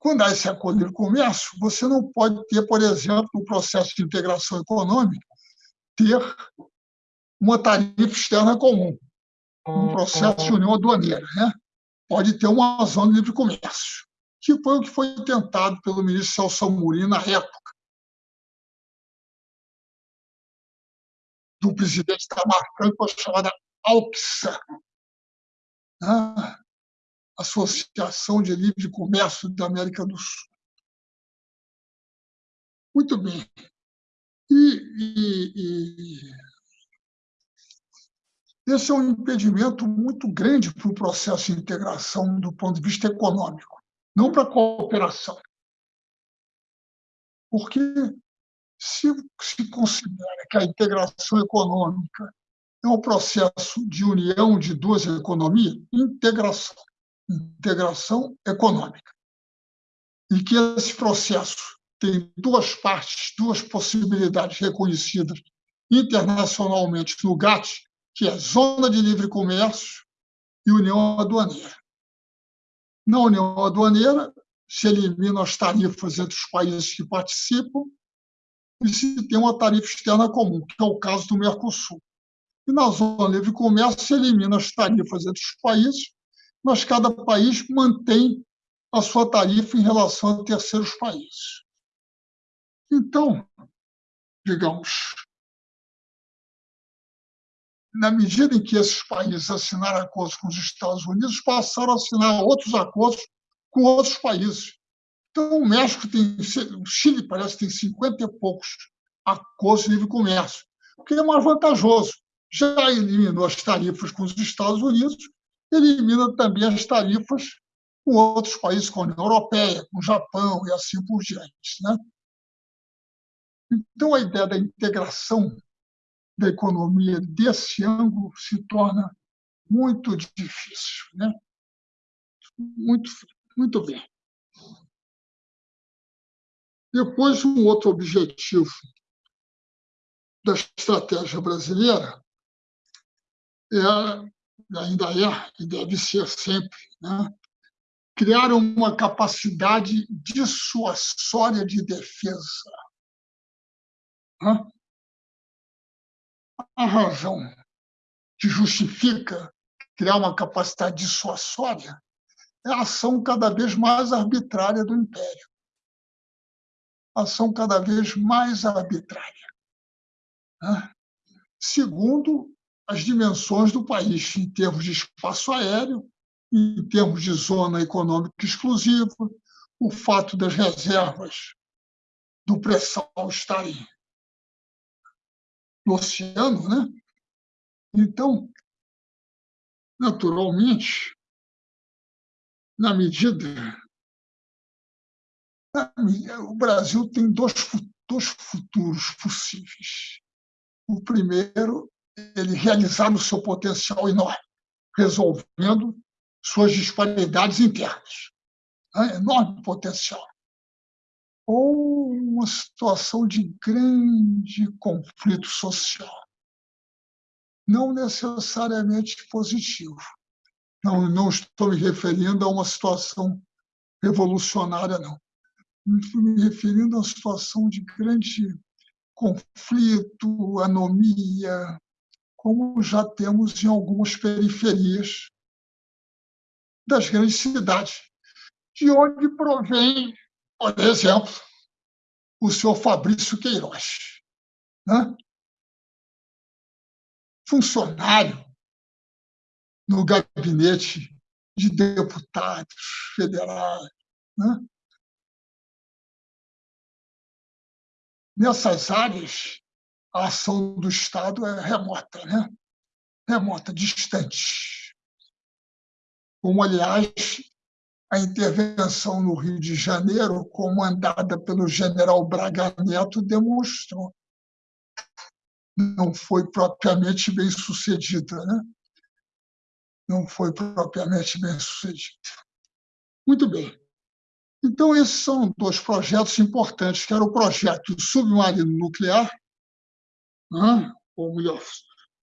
quando há esse acordo de livre comércio, você não pode ter, por exemplo, no processo de integração econômica, ter uma tarifa externa comum, um processo de união aduaneira. Né? Pode ter uma zona de livre comércio, que foi o que foi tentado pelo ministro Celso Amorim na época. Do presidente Itamar Franco, chamada AUXA, né? Associação de Livre Comércio da América do Sul. Muito bem. E, e, e esse é um impedimento muito grande para o processo de integração do ponto de vista econômico, não para a cooperação. Porque se se considera que a integração econômica é um processo de união de duas economias, integração, integração econômica, e que esse processo tem duas partes, duas possibilidades reconhecidas internacionalmente no GATT, que é Zona de Livre Comércio e União Aduaneira. Na União Aduaneira, se eliminam as tarifas entre os países que participam e se tem uma tarifa externa comum, que é o caso do Mercosul. E na Zona Livre Comércio, se elimina as tarifas entre os países, mas cada país mantém a sua tarifa em relação a terceiros países. Então, digamos, na medida em que esses países assinaram acordos com os Estados Unidos, passaram a assinar outros acordos com outros países. Então, o México tem, o Chile parece que tem 50 e poucos acordos de livre comércio, o que é mais vantajoso. Já eliminou as tarifas com os Estados Unidos, elimina também as tarifas com outros países, como a União Europeia, com o Japão e assim por diante. Né? Então, a ideia da integração da economia desse ângulo se torna muito difícil. Né? Muito, muito bem. Depois, um outro objetivo da estratégia brasileira é, ainda é, e deve ser sempre, né? criar uma capacidade dissuasória de defesa. Né? a razão que justifica criar uma capacidade dissuasória é a ação cada vez mais arbitrária do império. Ação cada vez mais arbitrária. Né? Segundo as dimensões do país, em termos de espaço aéreo, em termos de zona econômica exclusiva, o fato das reservas do pré-sal estarem no oceano, né? Então, naturalmente, na medida. O Brasil tem dois, dois futuros possíveis. O primeiro, ele realizar o seu potencial enorme, resolvendo suas disparidades internas. Né? Enorme potencial ou uma situação de grande conflito social. Não necessariamente positivo. Não, não estou me referindo a uma situação revolucionária, não. Estou me referindo a uma situação de grande conflito, anomia, como já temos em algumas periferias das grandes cidades, de onde provém por exemplo, o senhor Fabrício Queiroz, né? funcionário no gabinete de deputados federais. Né? Nessas áreas, a ação do Estado é remota, né? remota, distante. Como, aliás, a intervenção no Rio de Janeiro, comandada pelo general Braga Neto, demonstrou. Não foi propriamente bem sucedida, né? Não foi propriamente bem sucedida. Muito bem. Então, esses são dois projetos importantes, que era o projeto submarino nuclear, né? ou melhor,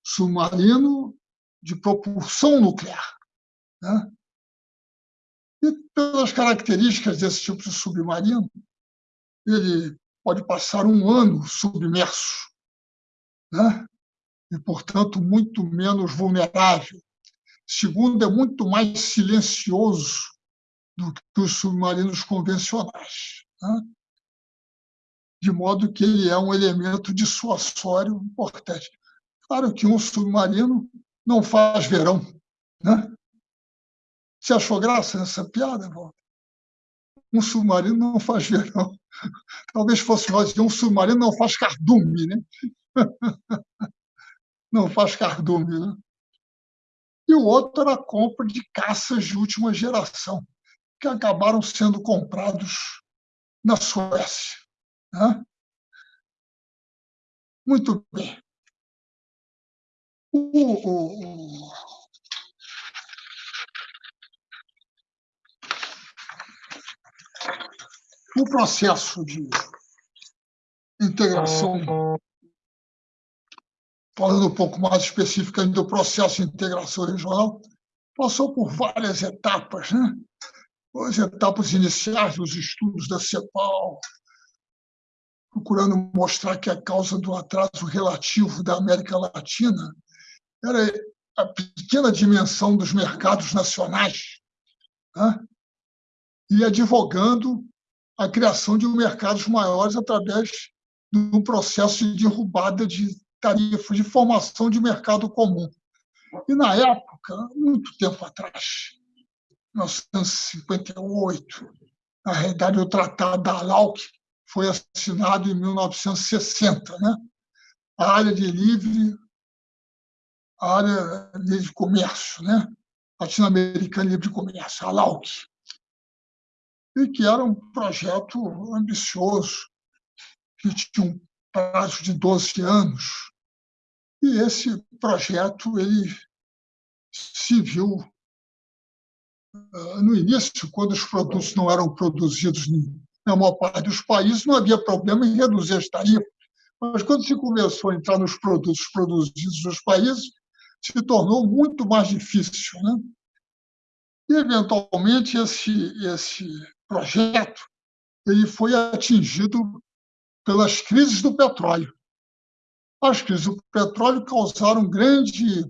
submarino de propulsão nuclear. Né? E pelas características desse tipo de submarino, ele pode passar um ano submerso, né? e, portanto, muito menos vulnerável. Segundo, é muito mais silencioso do que os submarinos convencionais. Né? De modo que ele é um elemento dissuasório importante. Claro que um submarino não faz verão. Né? Você achou graça nessa piada, Walter? Um submarino não faz verão. Talvez fosse nós dizer um submarino não faz cardume, né? Não faz cardume, né? E o outro era a compra de caças de última geração, que acabaram sendo comprados na Suécia. Né? Muito bem. O, o, o, processo de integração, falando um pouco mais especificamente do processo de integração regional, passou por várias etapas, né? As etapas iniciais dos estudos da CEPAL, procurando mostrar que a causa do atraso relativo da América Latina era a pequena dimensão dos mercados nacionais, né? e advogando a criação de mercados maiores através de um processo de derrubada de tarifas, de formação de mercado comum. E, na época, muito tempo atrás, 1958, na realidade, o Tratado da LAUC foi assinado em 1960, né? a área de livre, a área de comércio, né? latino-americana livre de comércio, a LAUC e que era um projeto ambicioso, que tinha um prazo de 12 anos. E esse projeto ele se viu ah, no início, quando os produtos não eram produzidos na maior parte dos países, não havia problema em reduzir as tarifas. Mas quando se começou a entrar nos produtos produzidos nos países, se tornou muito mais difícil. Né? E, eventualmente, esse, esse projeto ele foi atingido pelas crises do petróleo. As crises do petróleo causaram grande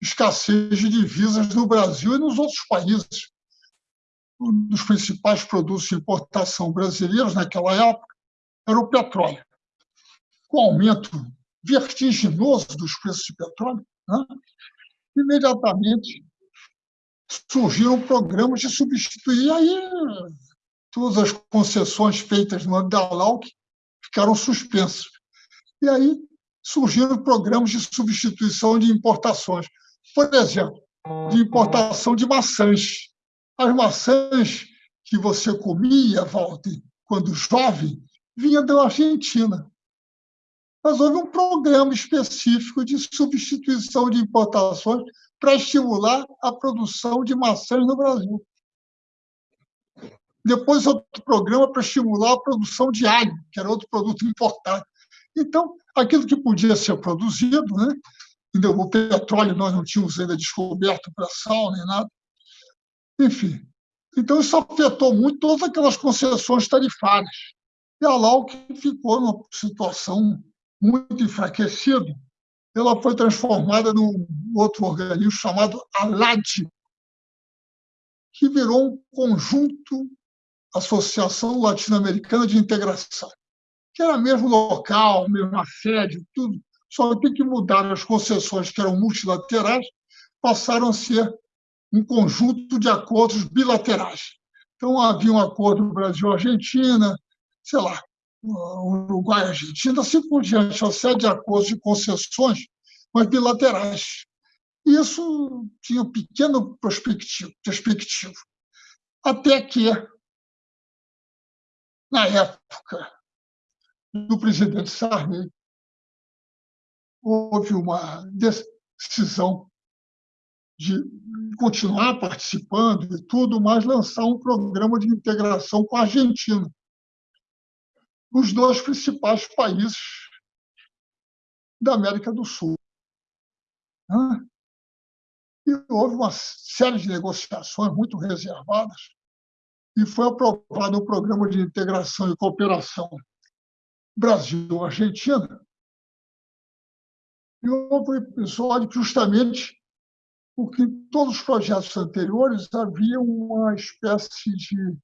escassez de divisas no Brasil e nos outros países. Um dos principais produtos de importação brasileiros naquela época era o petróleo. Com o aumento vertiginoso dos preços de petróleo, né, imediatamente surgiram programas de substituir. Aí todas as concessões feitas no âmbito da LAUC ficaram suspensas. E aí surgiram programas de substituição de importações. Por exemplo, de importação de maçãs. As maçãs que você comia, Walter, quando jovem, vinha da Argentina. Mas houve um programa específico de substituição de importações para estimular a produção de maçãs no Brasil depois outro programa para estimular a produção de alho, que era outro produto importante. Então, aquilo que podia ser produzido, né? o petróleo nós não tínhamos ainda descoberto para sal nem nada. Enfim, então isso afetou muito todas aquelas concessões tarifárias. E a LAUC ficou numa situação muito enfraquecida. Ela foi transformada num outro organismo chamado ALAD, que virou um conjunto Associação Latino-Americana de Integração, que era mesmo local, mesmo sede, tudo, só tem que mudar as concessões que eram multilaterais, passaram a ser um conjunto de acordos bilaterais. Então, havia um acordo Brasil-Argentina, sei lá, Uruguai-Argentina, assim por diante, uma série de acordos de concessões, mas bilaterais. Isso tinha um pequeno perspectivo. Até que, na época do presidente Sarney, houve uma decisão de continuar participando e tudo, mas lançar um programa de integração com a Argentina, os dois principais países da América do Sul. E houve uma série de negociações muito reservadas e foi aprovado um programa de integração e cooperação Brasil-Argentina. E houve um episódio justamente porque em todos os projetos anteriores havia uma espécie de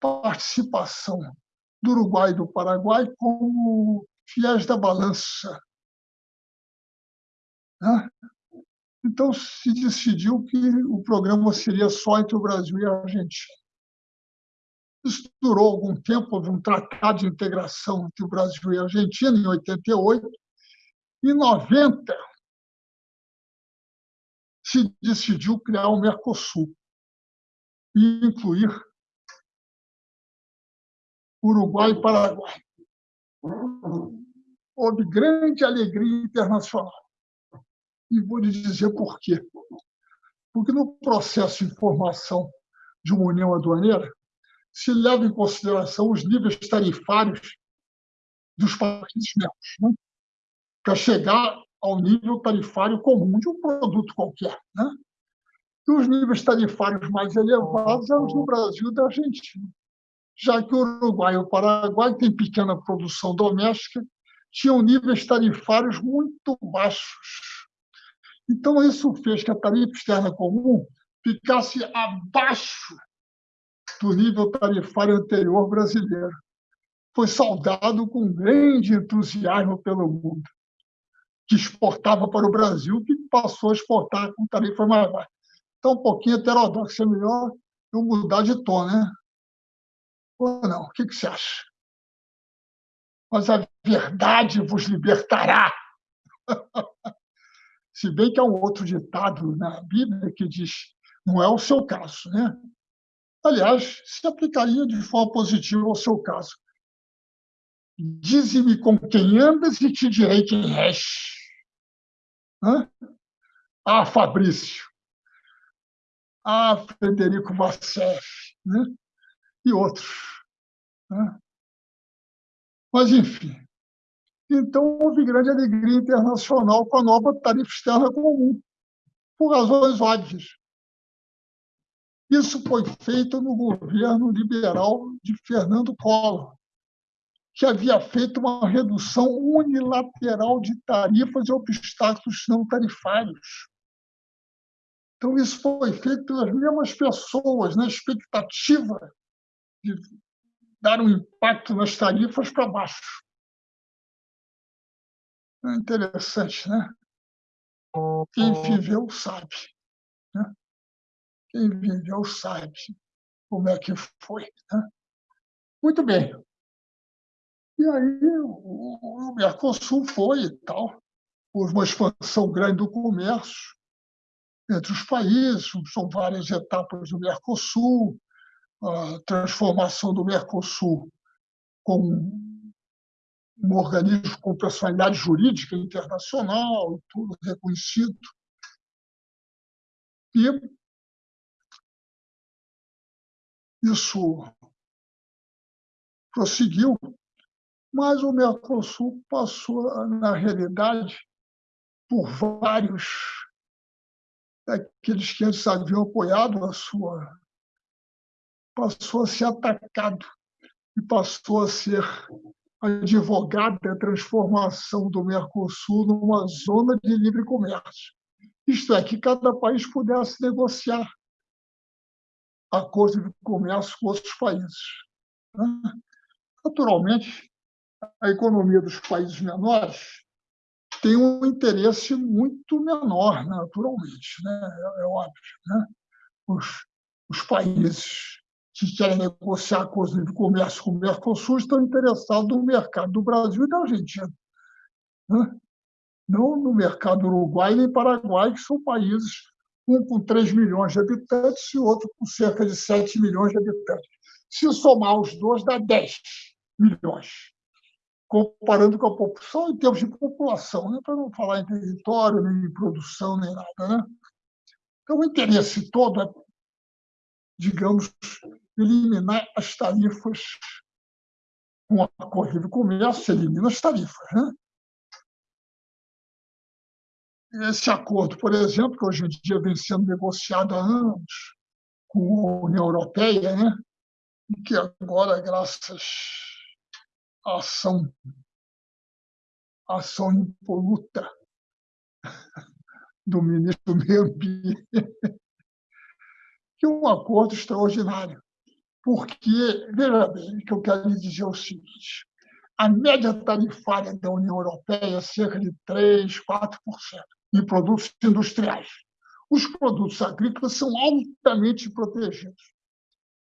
participação do Uruguai e do Paraguai como fiéis da balança. Né? Então, se decidiu que o programa seria só entre o Brasil e a Argentina. Isso durou algum tempo, houve um tratado de integração entre o Brasil e a Argentina, em 88. Em 90, se decidiu criar o Mercosul e incluir Uruguai e Paraguai. Houve grande alegria internacional. E vou lhe dizer por quê. Porque no processo de formação de uma união aduaneira, se leva em consideração os níveis tarifários dos países membros, né? para chegar ao nível tarifário comum de um produto qualquer. Né? E os níveis tarifários mais elevados são os do Brasil e da Argentina, já que o Uruguai e o Paraguai têm pequena produção doméstica, tinham níveis tarifários muito baixos então, isso fez que a tarifa externa comum ficasse abaixo do nível tarifário anterior brasileiro. Foi saudado com grande entusiasmo pelo mundo, que exportava para o Brasil, que passou a exportar com tarifa mais baixa. Então, um pouquinho heterodoxo, é melhor eu mudar de tom, né? Ou não? O que você acha? Mas a verdade vos libertará. Se bem que há um outro ditado na Bíblia que diz: não é o seu caso, né? Aliás, se aplicaria de forma positiva ao seu caso. Dize-me com quem andas e te direi quem és. Hã? Ah, Fabrício. Ah, Frederico Vassef. Né? E outros. Né? Mas, enfim, então, houve grande alegria internacional com a nova tarifa externa comum, por razões óbvias. Isso foi feito no governo liberal de Fernando Collor, que havia feito uma redução unilateral de tarifas e obstáculos não tarifários. Então, isso foi feito pelas mesmas pessoas, na expectativa de dar um impacto nas tarifas para baixo. É interessante, né? Quem viveu sabe. Né? Quem viveu sabe como é que foi. Né? Muito bem. E aí o, Mercosul foi e tal, houve uma expansão grande do comércio entre os países, são várias etapas do Mercosul, a transformação do Mercosul com um organismo com personalidade jurídica internacional, tudo reconhecido. E isso prosseguiu, mas o Mercosul passou, na realidade, por vários daqueles que antes haviam apoiado a sua. passou a ser atacado e passou a ser advogada da transformação do Mercosul numa zona de livre comércio. Isto é, que cada país pudesse negociar acordos de comércio com outros países. Né? Naturalmente, a economia dos países menores tem um interesse muito menor, naturalmente, né? é, óbvio. Né? os, os países que querem negociar coisas de comércio com o Mercosul estão interessados no mercado do Brasil e da Argentina. Né? Não no mercado Uruguai nem Paraguai, que são países, um com 3 milhões de habitantes e outro com cerca de 7 milhões de habitantes. Se somar os dois, dá 10 milhões, comparando com a população em termos de população, né? para não falar em território, nem em produção, nem nada. Né? Então, o interesse todo é, digamos, eliminar as tarifas. Um acordo de comércio elimina as tarifas. Né? Esse acordo, por exemplo, que hoje em dia vem sendo negociado há anos com a União Europeia, né? e que agora, graças ação, ação impoluta do ministro do Meio Ambiente, que é um acordo extraordinário. Porque, veja bem, o que eu quero lhe dizer é o seguinte: a média tarifária da União Europeia é cerca de 3%, 4% em produtos industriais. Os produtos agrícolas são altamente protegidos.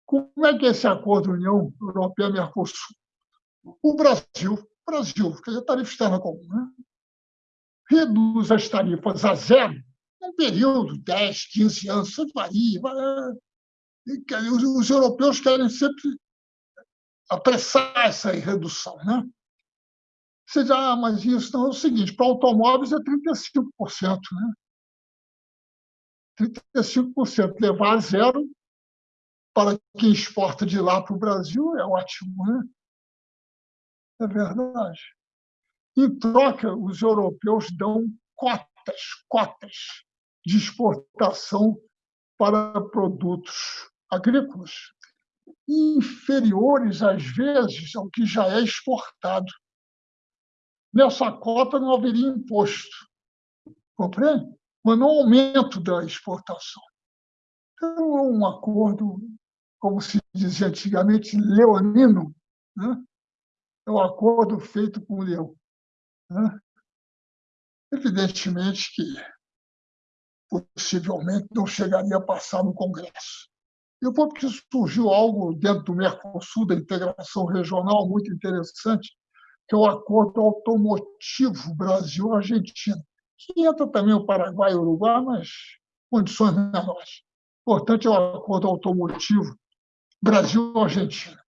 Como é que esse acordo União Europeia-Mercosul? O Brasil, Brasil, que é a tarifa externa comum, né? reduz as tarifas a zero num período, 10, 15 anos, isso varia. Os, os europeus querem sempre apressar essa redução. Né? Você diz, ah, mas isso não é o seguinte: para automóveis é 35%. Né? 35%. Levar a zero para quem exporta de lá para o Brasil é ótimo. Né? É verdade. Em troca, os europeus dão cotas, cotas de exportação para produtos agrícolas inferiores, às vezes, ao que já é exportado. Nessa cota não haveria imposto, compreende? Mas não aumento da exportação. Então, é um acordo, como se dizia antigamente, leonino. Né? É um acordo feito com o leão. Né? Evidentemente que possivelmente não chegaria a passar no Congresso. Foi porque surgiu algo dentro do Mercosul, da integração regional, muito interessante, que é o acordo automotivo Brasil-Argentina, que entra também o Paraguai e o Uruguai, mas condições menores. Portanto, é o acordo automotivo Brasil-Argentina,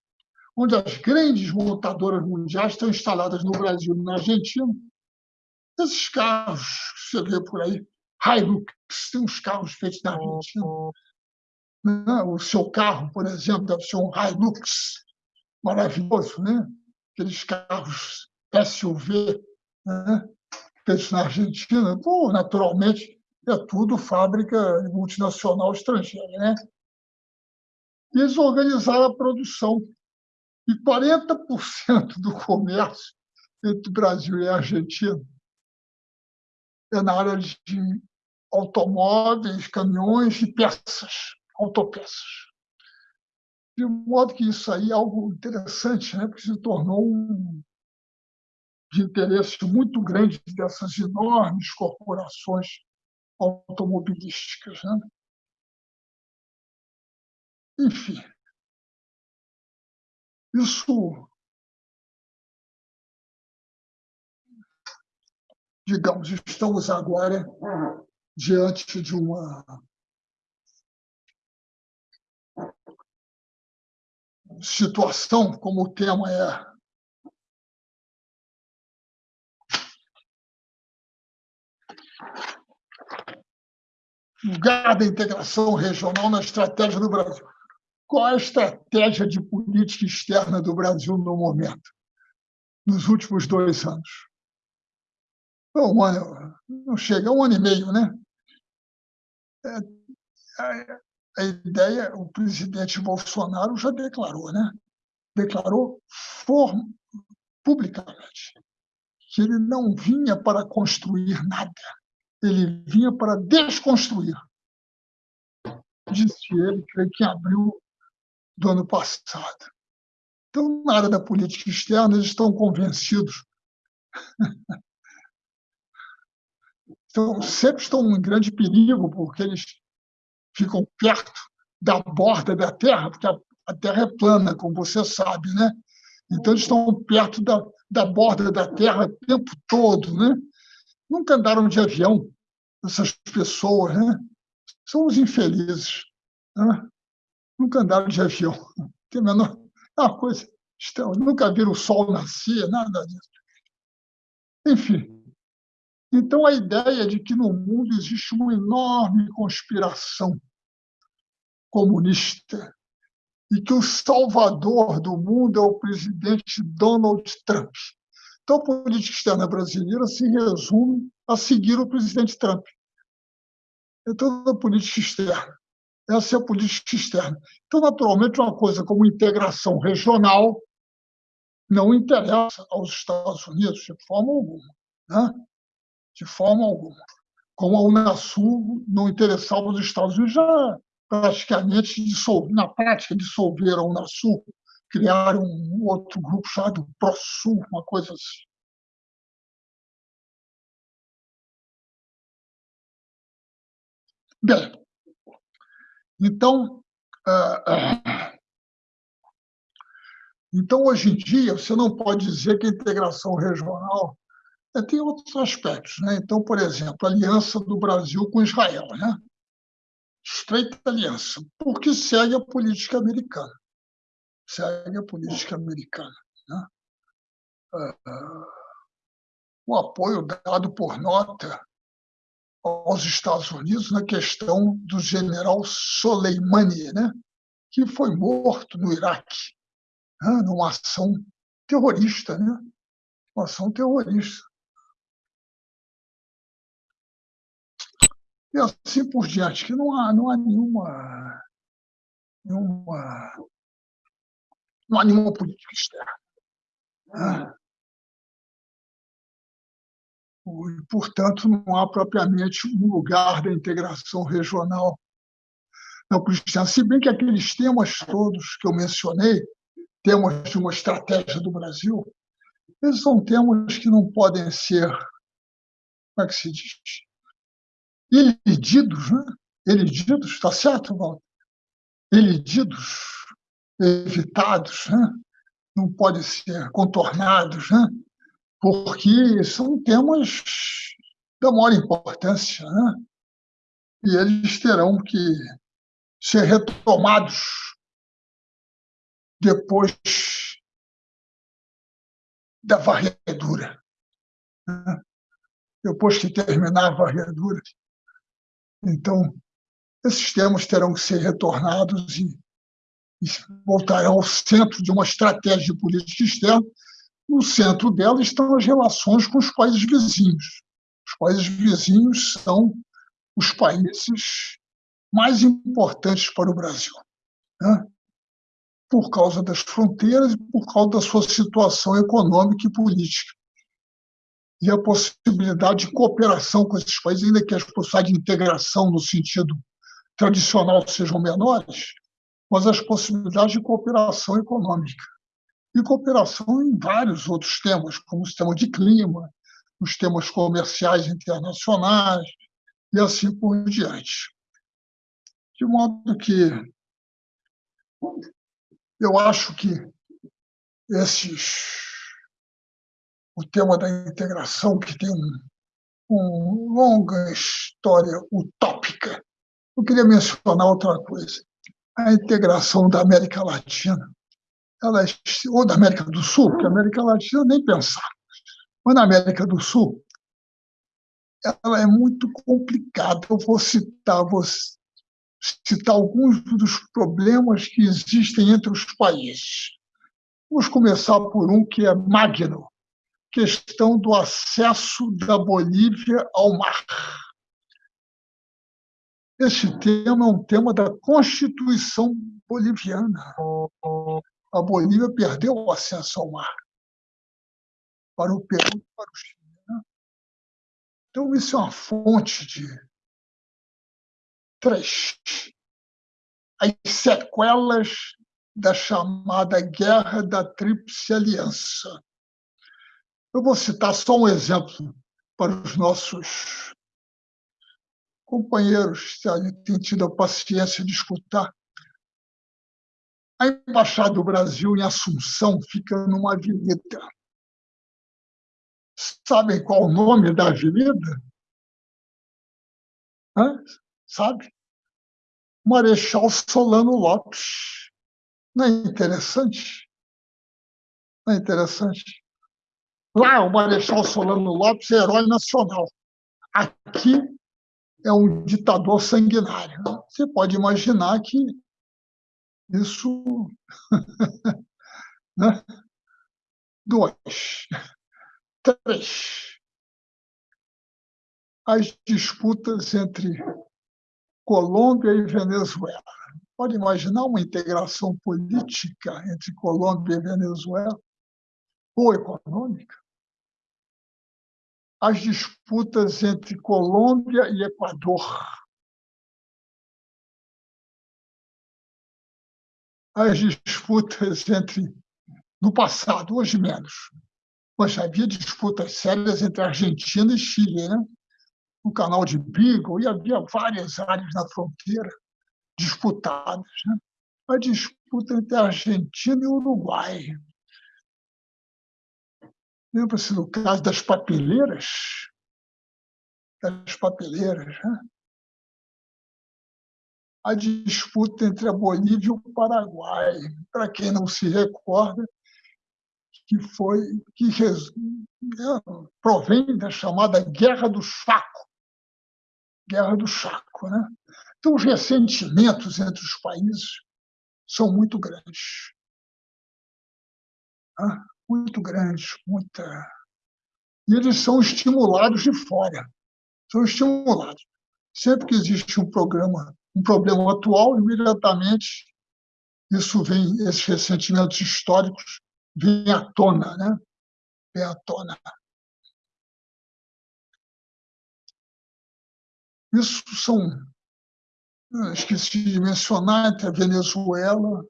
onde as grandes montadoras mundiais estão instaladas no Brasil e na Argentina. Esses carros que você vê por aí, Hilux, tem uns carros feitos na Argentina. Né? O seu carro, por exemplo, deve ser um Hilux maravilhoso, né? aqueles carros SUV né? feitos na Argentina. Pô, naturalmente, é tudo fábrica multinacional estrangeira. Né? Eles organizaram a produção. E 40% do comércio entre o Brasil e a Argentina é na área de automóveis, caminhões e peças, autopeças. De modo que isso aí é algo interessante, né? porque se tornou um de interesse muito grande dessas enormes corporações automobilísticas. Né? Enfim, isso digamos, estamos agora diante de uma situação, como o tema é lugar da integração regional na estratégia do Brasil. Qual é a estratégia de política externa do Brasil no momento, nos últimos dois anos? Um ano, não chega, um ano e meio, né? É, a, a ideia, o presidente Bolsonaro já declarou, né? Declarou form, publicamente que ele não vinha para construir nada, ele vinha para desconstruir. Disse ele, que em abril do ano passado. Então, na área da política externa, eles estão convencidos. Então, sempre estão em grande perigo, porque eles ficam perto da borda da Terra, porque a, Terra é plana, como você sabe, né? Então, eles estão perto da, da borda da Terra o tempo todo, né? Nunca andaram de avião, essas pessoas, né? São os infelizes. Né? Nunca andaram de avião. Tem menor... É uma coisa estranha. Nunca viram o sol nascer, nada disso. Enfim. Então, a ideia de que no mundo existe uma enorme conspiração comunista e que o salvador do mundo é o presidente Donald Trump. Então, a política externa brasileira se resume a seguir o presidente Trump. É toda a política externa. Essa é a política externa. Então, naturalmente, uma coisa como integração regional não interessa aos Estados Unidos de forma alguma. Né? De forma alguma. Como a Unasul não interessava aos Estados Unidos, já praticamente dissolve, na prática dissolveram a Unasul, criaram um outro grupo chamado ProSul, uma coisa assim. Bem, então, ah, ah, então, hoje em dia, você não pode dizer que a integração regional né, tem outros aspectos. Né? Então, por exemplo, a aliança do Brasil com Israel. Né? Estreita aliança, porque segue a política americana. Segue a política americana. Né? Ah, o apoio dado por nota aos Estados Unidos na questão do general Soleimani, né? que foi morto no Iraque, né? numa ação terrorista, né? uma ação terrorista. E assim por diante, que não há, não há nenhuma, nenhuma, não há nenhuma política externa. Né? E, portanto, não há propriamente um lugar da integração regional não cristã. Se bem que aqueles temas todos que eu mencionei, temas de uma estratégia do Brasil, eles são temas que não podem ser, como é que se diz? Elididos, né? Elididos, está certo, Walter? Elididos, evitados, né? não podem ser contornados, né? Porque são temas da maior importância, né? e eles terão que ser retomados depois da varredura. Né? Depois que terminar a varredura. Então, esses temas terão que ser retornados e, e voltarão ao centro de uma estratégia de política externa no centro dela estão as relações com os países vizinhos. Os países vizinhos são os países mais importantes para o Brasil, né? por causa das fronteiras e por causa da sua situação econômica e política. E a possibilidade de cooperação com esses países, ainda que as possibilidades de integração no sentido tradicional sejam menores, mas as possibilidades de cooperação econômica e cooperação em vários outros temas, como o sistema de clima, os temas comerciais internacionais e assim por diante. De modo que eu acho que esses o tema da integração que tem um, uma longa história utópica. Eu queria mencionar outra coisa, a integração da América Latina ela, é ou da América do Sul, porque a América Latina nem pensar, mas na América do Sul, ela é muito complicada. Eu vou citar, vou citar alguns dos problemas que existem entre os países. Vamos começar por um que é magno, questão do acesso da Bolívia ao mar. Esse tema é um tema da Constituição boliviana a Bolívia perdeu o acesso ao mar para o Peru e para o Chile. Né? Então, isso é uma fonte de três. As sequelas da chamada Guerra da Tríplice Aliança. Eu vou citar só um exemplo para os nossos companheiros têm tido a paciência de escutar. A Embaixada do Brasil em Assunção fica numa avenida. Sabem qual o nome da avenida? Hã? Sabe? Marechal Solano Lopes. Não é interessante? Não é interessante? Lá, o Marechal Solano Lopes é herói nacional. Aqui é um ditador sanguinário. Você pode imaginar que isso. né? Dois. Três. As disputas entre Colômbia e Venezuela. Pode imaginar uma integração política entre Colômbia e Venezuela, ou econômica? As disputas entre Colômbia e Equador. As disputas entre, no passado, hoje menos, mas havia disputas sérias entre Argentina e Chile, né? no canal de Beagle, e havia várias áreas na fronteira disputadas. Né? A disputa entre Argentina e Uruguai. Lembra-se do caso das papeleiras? Das papeleiras, né? A disputa entre a Bolívia e o Paraguai. Para quem não se recorda, que foi que é, provém da chamada Guerra do Chaco, Guerra do Chaco. Né? Então, os ressentimentos entre os países são muito grandes. Né? Muito grandes, muita. E eles são estimulados de fora. São estimulados. Sempre que existe um programa, um problema atual, imediatamente isso vem, esses ressentimentos históricos vêm à tona, né? Vêm à tona. Isso são, esqueci de mencionar, entre a Venezuela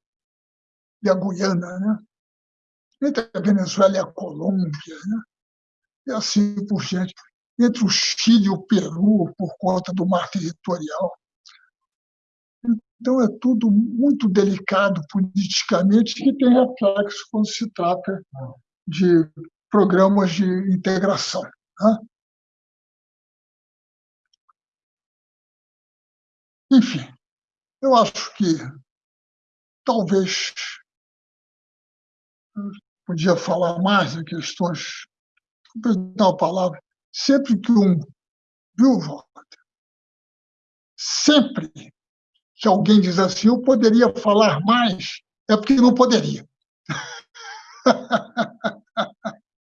e a Guiana, né? entre a Venezuela e a Colômbia, né? e assim por diante, entre o Chile e o Peru, por conta do mar territorial. Então, é tudo muito delicado politicamente que tem reflexo quando se trata de programas de integração. Né? Enfim, eu acho que talvez podia falar mais em questões, dar a palavra, sempre que um, viu, Walter? Sempre que alguém diz assim, eu poderia falar mais, é porque não poderia.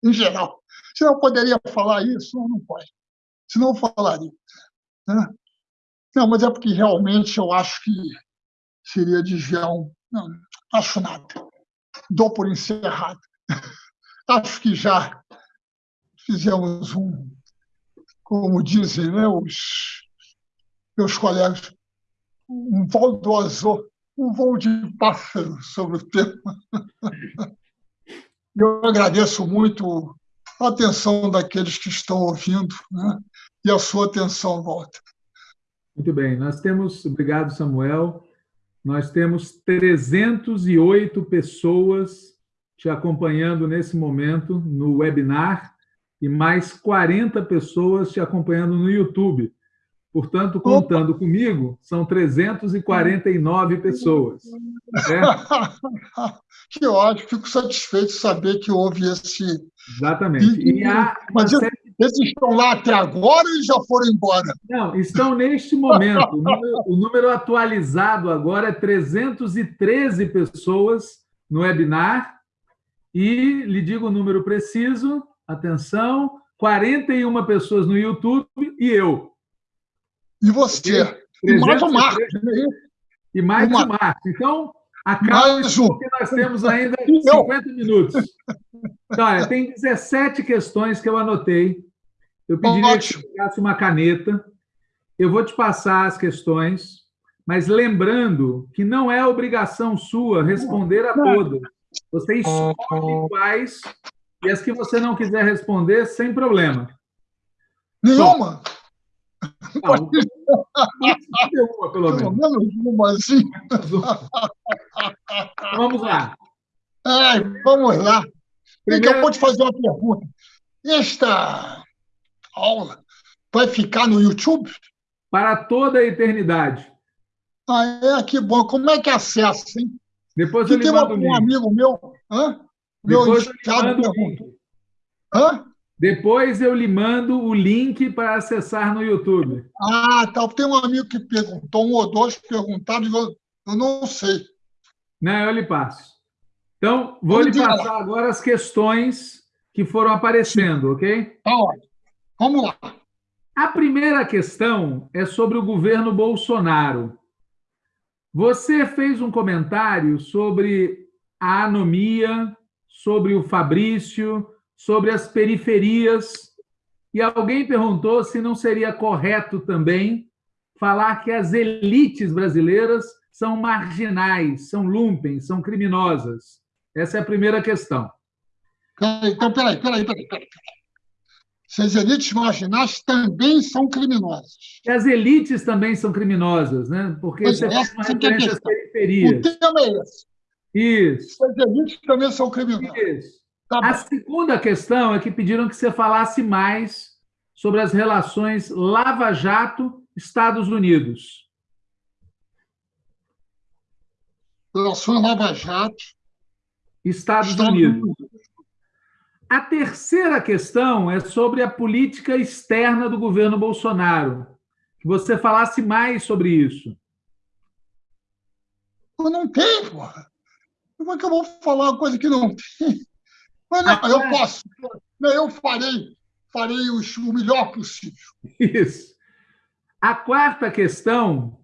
em geral. Se não poderia falar isso, não pode. Se não falaria. Né? Não, mas é porque realmente eu acho que seria desviar um. Não, acho nada. Dou por encerrado. Acho que já fizemos um, como dizem né, os meus colegas, um voo do azul, um voo de pássaro sobre o tema. Eu agradeço muito a atenção daqueles que estão ouvindo né, e a sua atenção, Walter. Muito bem, nós temos, obrigado Samuel, nós temos 308 pessoas te acompanhando nesse momento no webinar e mais 40 pessoas te acompanhando no YouTube. Portanto, contando Opa. comigo, são 349 pessoas. Né? que ótimo, fico satisfeito de saber que houve esse. Exatamente. E, há Mas série... esses estão lá até agora e já foram embora? Não, estão neste momento. o, número, o número atualizado agora é 313 pessoas no webinar. E lhe digo o número preciso, atenção, 41 pessoas no YouTube e eu. E você? E mais o Marcos. E mais o Marcos. Então, acaba porque nós temos ainda 50 minutos. Então, olha, tem 17 questões que eu anotei. Eu pediria Ótimo. que você pegasse uma caneta. Eu vou te passar as questões, mas lembrando que não é obrigação sua responder a todas. Você escolhe quais e as que você não quiser responder, sem problema. Nenhuma? Uma, pelo menos. Pelo menos uma, assim. Vamos lá. Ai, vamos lá. Primeiro... Eu vou te fazer uma pergunta. Esta aula vai ficar no YouTube? Para toda a eternidade. Ah, é? Que bom. Como é que acessa, hein? Depois eu tem um amigo meu, hã? meu Depois Hã? Depois eu lhe mando o link para acessar no YouTube. Ah, tá. Tem um amigo que perguntou, um ou dois perguntaram, eu, eu não sei. Não, eu lhe passo. Então, vou Vamos lhe passar lá. agora as questões que foram aparecendo, ok? Tá ótimo. Vamos lá. A primeira questão é sobre o governo Bolsonaro. Você fez um comentário sobre a anomia, sobre o Fabrício, sobre as periferias, e alguém perguntou se não seria correto também falar que as elites brasileiras são marginais, são lumpens, são criminosas. Essa é a primeira questão. Então, peraí, peraí, peraí. peraí. As elites marginais também são criminosas. E as elites também são criminosas, né? Porque pois você faz uma é referência às periferias. O tema é esse. Isso. As elites também são criminosas. Isso. Tá a segunda questão é que pediram que você falasse mais sobre as relações Lava Jato-Estados Unidos. Relações Lava Jato. Estados, Estados Unidos. Unidos. A terceira questão é sobre a política externa do governo Bolsonaro. Que você falasse mais sobre isso. Eu não tenho, porra. Como é que eu vou falar uma coisa que não tem? Mas não, eu posso. Eu farei, farei o melhor possível. Isso. A quarta questão,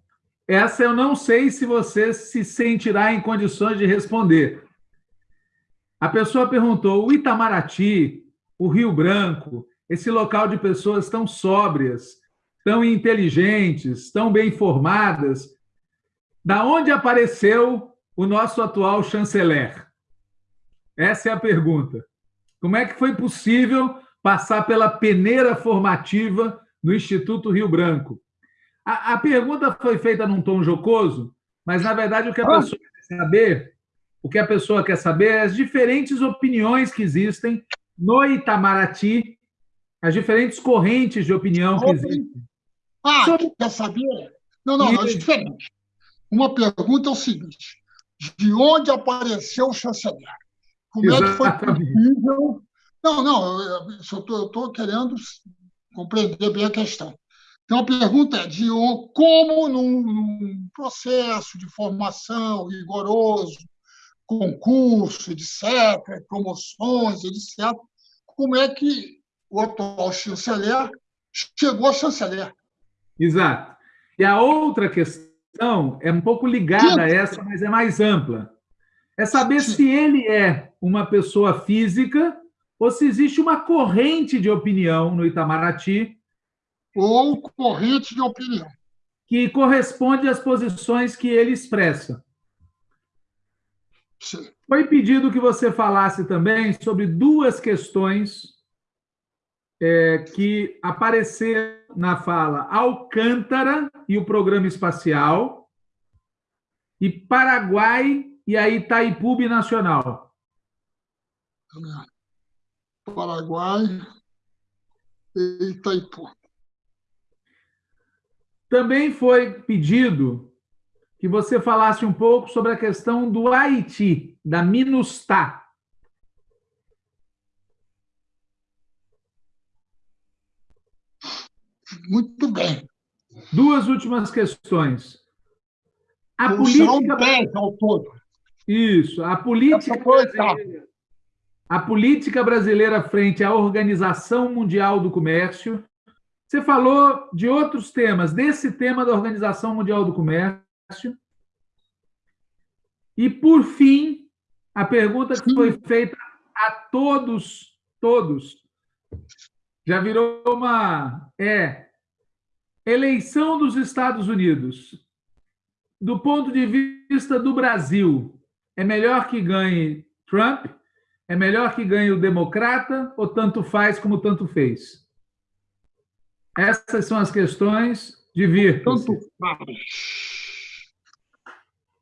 essa eu não sei se você se sentirá em condições de responder. A pessoa perguntou: o Itamaraty, o Rio Branco, esse local de pessoas tão sóbrias, tão inteligentes, tão bem formadas, da onde apareceu o nosso atual chanceler? Essa é a pergunta. Como é que foi possível passar pela peneira formativa no Instituto Rio Branco? A, a pergunta foi feita num tom jocoso, mas, na verdade, o que a pessoa quer saber o que a pessoa quer saber é as diferentes opiniões que existem no Itamaraty, as diferentes correntes de opinião que existem. Ah, Sobre... quer saber? Não, não, não, é diferente. Uma pergunta é o seguinte: de onde apareceu o chanceler? Como Exatamente. é que foi possível? Não, não, eu estou querendo compreender bem a questão. Então, a pergunta é de como, num, num processo de formação rigoroso, concurso, etc., promoções, etc., como é que o atual chanceler chegou a chanceler. Exato. E a outra questão é um pouco ligada Sim. a essa, mas é mais ampla. É saber Sim. se ele é uma pessoa física ou se existe uma corrente de opinião no Itamaraty. Ou corrente de opinião. Que corresponde às posições que ele expressa. Foi pedido que você falasse também sobre duas questões é, que apareceram na fala Alcântara e o programa espacial, e Paraguai e a Itaipu Nacional. Paraguai e Itaipu. Também foi pedido que você falasse um pouco sobre a questão do Haiti, da MINUSTAH. Muito bem. Duas últimas questões. A política... 10 ao todo. Isso. A política brasileira... A política brasileira frente à Organização Mundial do Comércio. Você falou de outros temas, desse tema da Organização Mundial do Comércio. E, por fim, a pergunta que foi feita a todos, todos, já virou uma. É. Eleição dos Estados Unidos. Do ponto de vista do Brasil, é melhor que ganhe Trump? É melhor que ganhe o democrata? Ou tanto faz como tanto fez? Essas são as questões, divirtam-se. Tanto faz.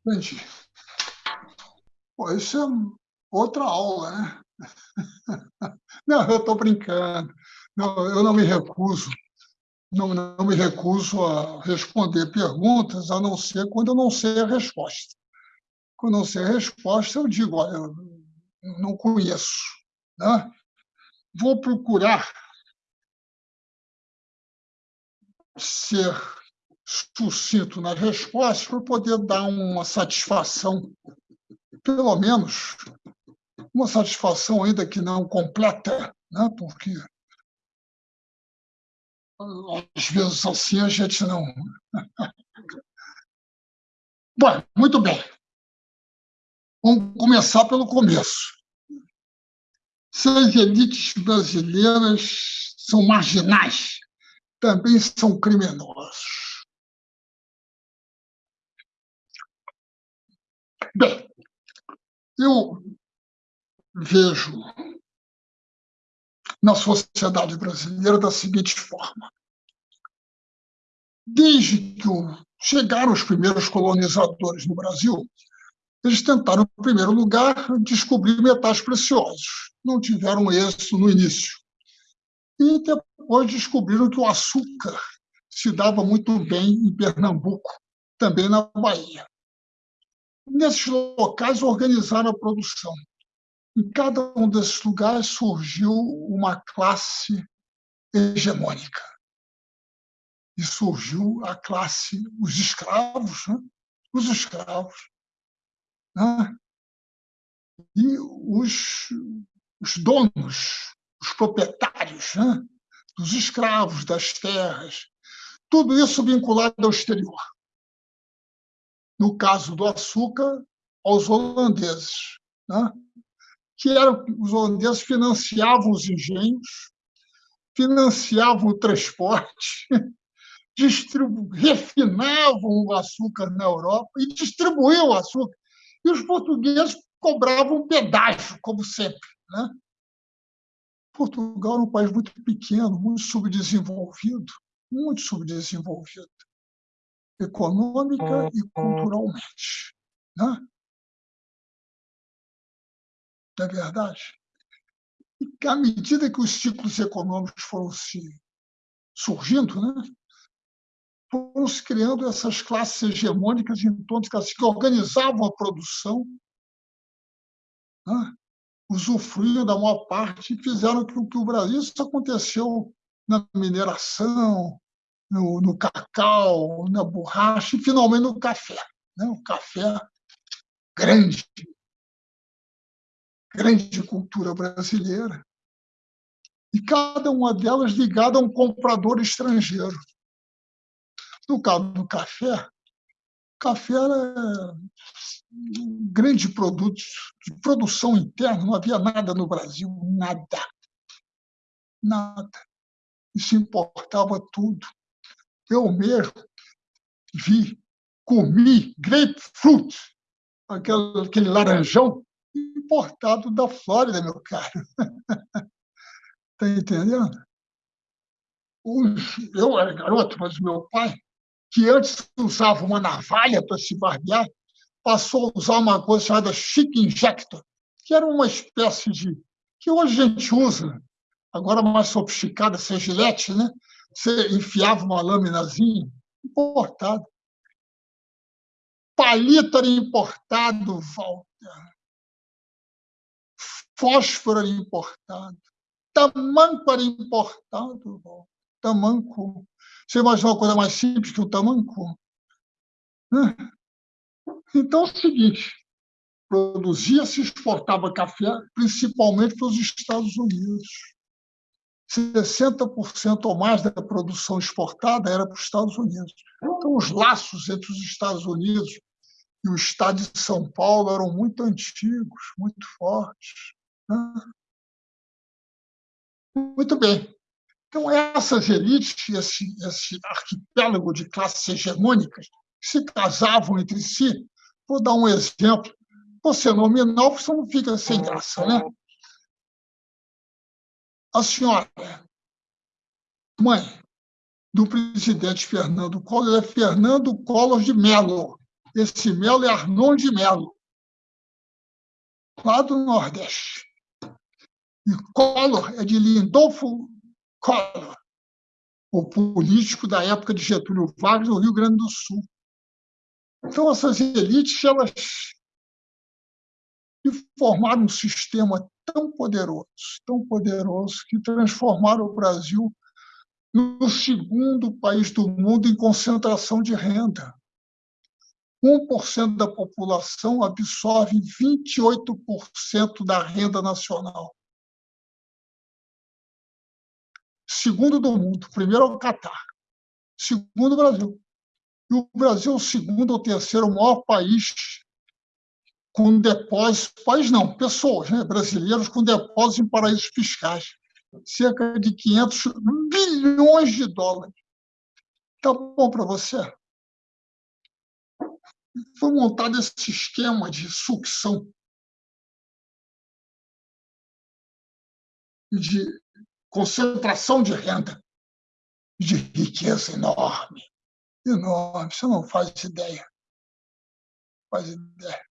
Gente, pô, isso é outra aula, né? Não, eu estou brincando. Não, eu não me recuso. Não, não me recuso a responder perguntas, a não ser quando eu não sei a resposta. Quando eu sei a resposta, eu digo, olha, eu não conheço. Né? Vou procurar ser sucinto nas respostas para poder dar uma satisfação, pelo menos uma satisfação ainda que não completa, né? porque às vezes assim a gente não. Bom, muito bem. Vamos começar pelo começo. Se as elites brasileiras são marginais, também são criminosos. Bem, eu vejo na sociedade brasileira da seguinte forma. Desde que chegaram os primeiros colonizadores no Brasil, eles tentaram, em primeiro lugar, descobrir metais preciosos. Não tiveram êxito no início. E depois descobriram que o açúcar se dava muito bem em Pernambuco, também na Bahia. Nesses locais organizaram a produção. Em cada um desses lugares surgiu uma classe hegemônica. E surgiu a classe, os escravos, né? os escravos, né? e os, os donos, os proprietários né? dos escravos, das terras, tudo isso vinculado ao exterior. No caso do açúcar, aos holandeses. Né? que eram os holandeses financiavam os engenhos, financiavam o transporte, refinavam o açúcar na Europa e distribuíam o açúcar. E os portugueses cobravam pedágio, como sempre. Né? Portugal era um país muito pequeno, muito subdesenvolvido, muito subdesenvolvido, econômica e culturalmente. Né? não é verdade? E à medida que os ciclos econômicos foram se surgindo, né, se criando essas classes hegemônicas em torno que organizavam a produção, né, usufruíam da maior parte e fizeram com que o Brasil, isso aconteceu na mineração, no, no, cacau, na borracha e, finalmente, no café. Né? O café grande, grande cultura brasileira, e cada uma delas ligada a um comprador estrangeiro. No caso do café, café era um grande produto de produção interna, não havia nada no Brasil, nada. Nada. E se importava tudo. Eu mesmo vi, comi grapefruit, aquele, aquele laranjão, importado da Flórida, meu caro. Está entendendo? Eu era garoto, mas meu pai, que antes usava uma navalha para se barbear, passou a usar uma coisa chamada Chic Injector, que era uma espécie de. que hoje a gente usa, agora mais sofisticada, ser gilete, né? Você enfiava uma laminazinha importada. Palito era importado, Walter fósforo era importado, tamanco era importado. Tamanco. Você imagina uma coisa mais simples que o tamanco? Então é o seguinte: produzia-se e exportava café, principalmente para os Estados Unidos. 60% ou mais da produção exportada era para os Estados Unidos. Então, os laços entre os Estados Unidos e o Estado de São Paulo eram muito antigos, muito fortes. Muito bem. Então, essas elites, esse, esse arquipélago de classes hegemônicas, se casavam entre si. Vou dar um exemplo. Você nominal, você não fica sem graça, né? A senhora, mãe, do presidente Fernando Collor é Fernando Collor de Mello. Esse Melo é Arnon de Mello, lá do Nordeste. E Collor é de Lindolfo Collor, o político da época de Getúlio Vargas no Rio Grande do Sul. Então, essas elites, elas formaram um sistema tão poderoso, tão poderoso, que transformaram o Brasil no segundo país do mundo em concentração de renda. 1% da população absorve 28% da renda nacional. Segundo do mundo. Primeiro é o Catar. Segundo o Brasil. E o Brasil é o segundo ou terceiro maior país com depósitos, país não, pessoas, né, brasileiros com depósitos em paraísos fiscais. Cerca de 500 bilhões de dólares. Tá bom para você? Foi montado esse esquema de sucção de concentração de renda, de riqueza enorme enorme, você não faz ideia. Faz ideia.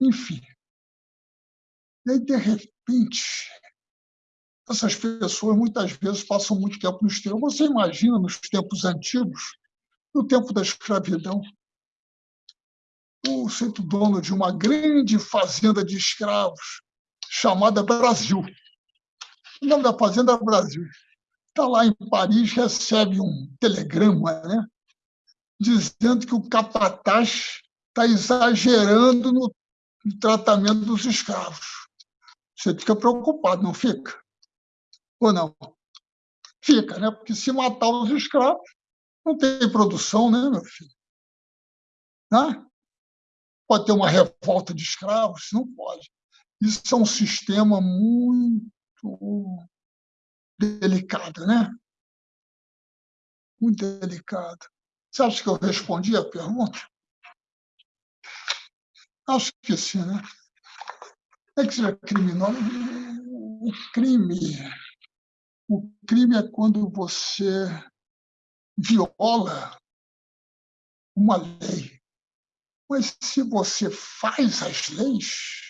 Enfim. E aí, de repente, essas pessoas muitas vezes passam muito tempo no exterior. Você imagina nos tempos antigos, no tempo da escravidão, o centro dono de uma grande fazenda de escravos chamada Brasil. O nome da fazenda é Brasil está lá em Paris, recebe um telegrama, né? dizendo que o capataz está exagerando no, tratamento dos escravos. Você fica preocupado, não fica? Ou não? Fica, né? Porque se matar os escravos, não tem produção, né, meu filho? Né? Pode ter uma revolta de escravos? Não pode. Isso é um sistema muito delicado, né? Muito delicado. Você acha que eu respondi a pergunta? Acho que sim, né? É que seja criminoso. O crime. O crime é quando você viola uma lei. Mas se você faz as leis,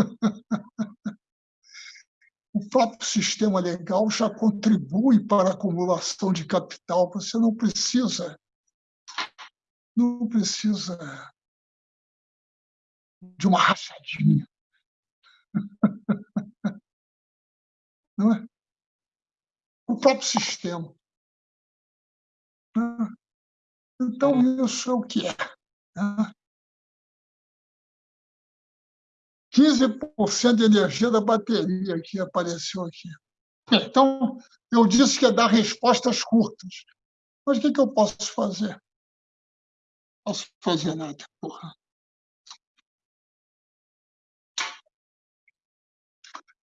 o próprio sistema legal já contribui para a acumulação de capital. Você não precisa, não precisa de uma rachadinha. Não é? O próprio sistema. Então, isso é o que é. 15% de energia da bateria que apareceu aqui. Então, eu disse que ia dar respostas curtas. Mas o que, que eu posso fazer? Não posso fazer nada, porra.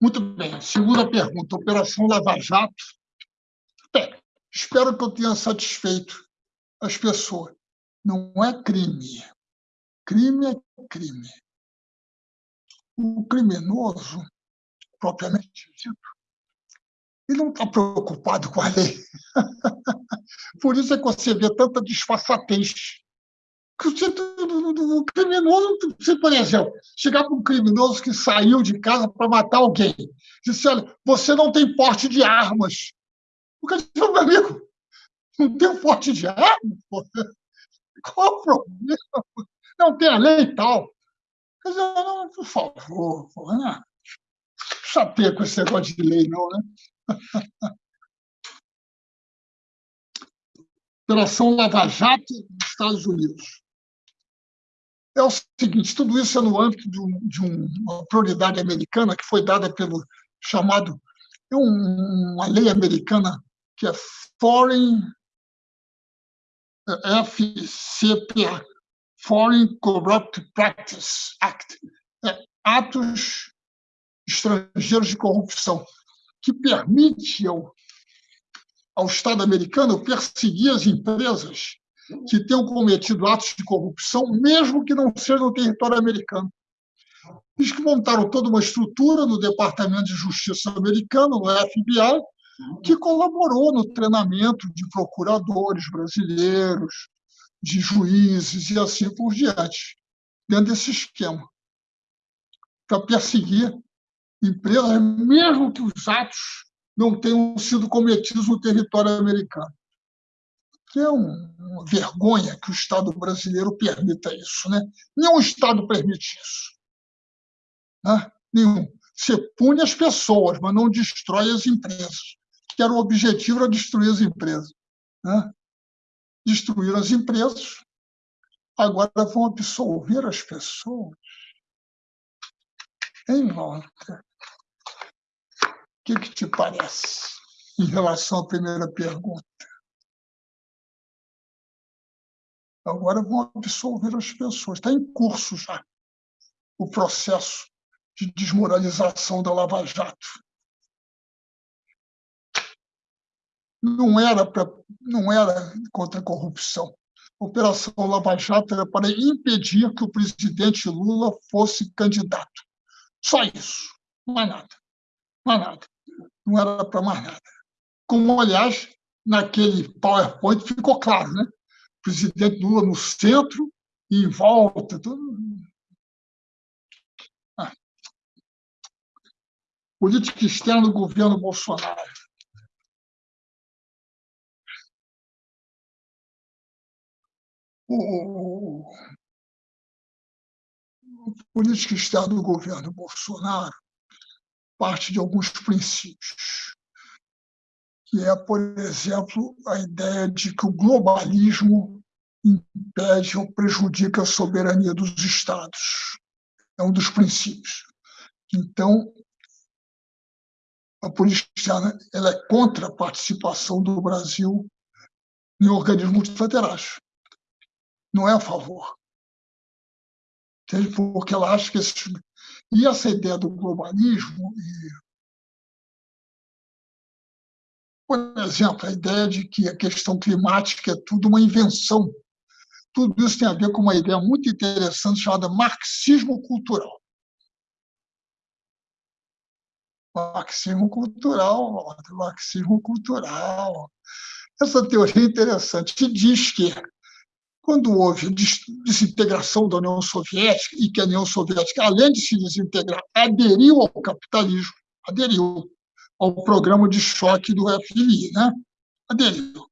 Muito bem. Segunda pergunta. Operação Lava Jato. Bem, espero que eu tenha satisfeito as pessoas. Não é crime. Crime é crime o criminoso, propriamente dito, ele não está preocupado com a lei. Por isso é que você vê tanta disfarçatez. O criminoso, se, por exemplo, chegar para um criminoso que saiu de casa para matar alguém, disse: olha, você não tem porte de armas. O cara disse, meu amigo, não tem porte de armas? Qual o problema? Não tem a lei e tal. Mas, não, por favor, não né? saber com esse negócio de lei, não, né? Operação Lava Jato dos Estados Unidos. É o seguinte, tudo isso é no âmbito de, um, de uma prioridade americana que foi dada pelo chamado, é uma lei americana que é Foreign FCPA, Foreign Corrupt Practice Act, é, atos estrangeiros de corrupção, que permite ao, ao Estado americano perseguir as empresas que tenham cometido atos de corrupção, mesmo que não seja no território americano. Diz que montaram toda uma estrutura no Departamento de Justiça americano, no FBI, que colaborou no treinamento de procuradores brasileiros, de juízes e assim por diante, dentro desse esquema, para perseguir empresas, mesmo que os atos não tenham sido cometidos no território americano. Que é uma vergonha que o Estado brasileiro permita isso. Né? Nenhum Estado permite isso. Né? Nenhum. Você pune as pessoas, mas não destrói as empresas. Que era o objetivo era destruir as empresas. Né? Destruir as empresas, agora vão absolver as pessoas. Em volta. O que, que te parece em relação à primeira pergunta? Agora vão absolver as pessoas. Está em curso já o processo de desmoralização da Lava Jato. Não era, pra, não era contra a corrupção. A Operação Lava Jato era para impedir que o presidente Lula fosse candidato. Só isso, mais nada. Mais nada. Não era para mais nada. Como, aliás, naquele PowerPoint ficou claro, né? O presidente Lula no centro e em volta. Tudo, política externa do governo Bolsonaro. O, política externa do governo Bolsonaro parte de alguns princípios, que é, por exemplo, a ideia de que o globalismo impede ou prejudica a soberania dos Estados. É um dos princípios. Então, a política externa ela é contra a participação do Brasil em organismos multilaterais. Não é a favor. Porque ela acha que esse... E essa ideia do globalismo, e... por exemplo, a ideia de que a questão climática é tudo uma invenção. Tudo isso tem a ver com uma ideia muito interessante chamada marxismo cultural. marxismo cultural, marxismo cultural. Essa teoria é interessante, diz que quando houve desintegração da União Soviética e que a União Soviética, além de se desintegrar, aderiu ao capitalismo, aderiu ao programa de choque do FMI, né? aderiu.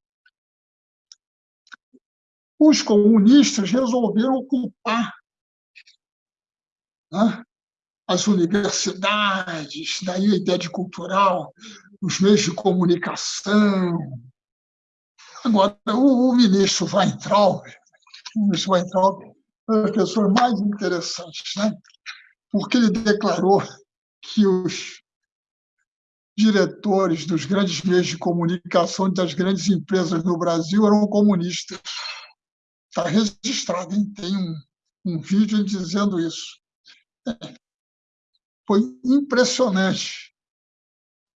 Os comunistas resolveram ocupar né? as universidades, daí a ideia de cultural, os meios de comunicação. Agora, o, o ministro Weintraub, ministro Weintraub uma das pessoas mais interessantes, né? porque ele declarou que os diretores dos grandes meios de comunicação das grandes empresas no Brasil eram comunistas. Está registrado, hein? tem um, um vídeo dizendo isso. É foi impressionante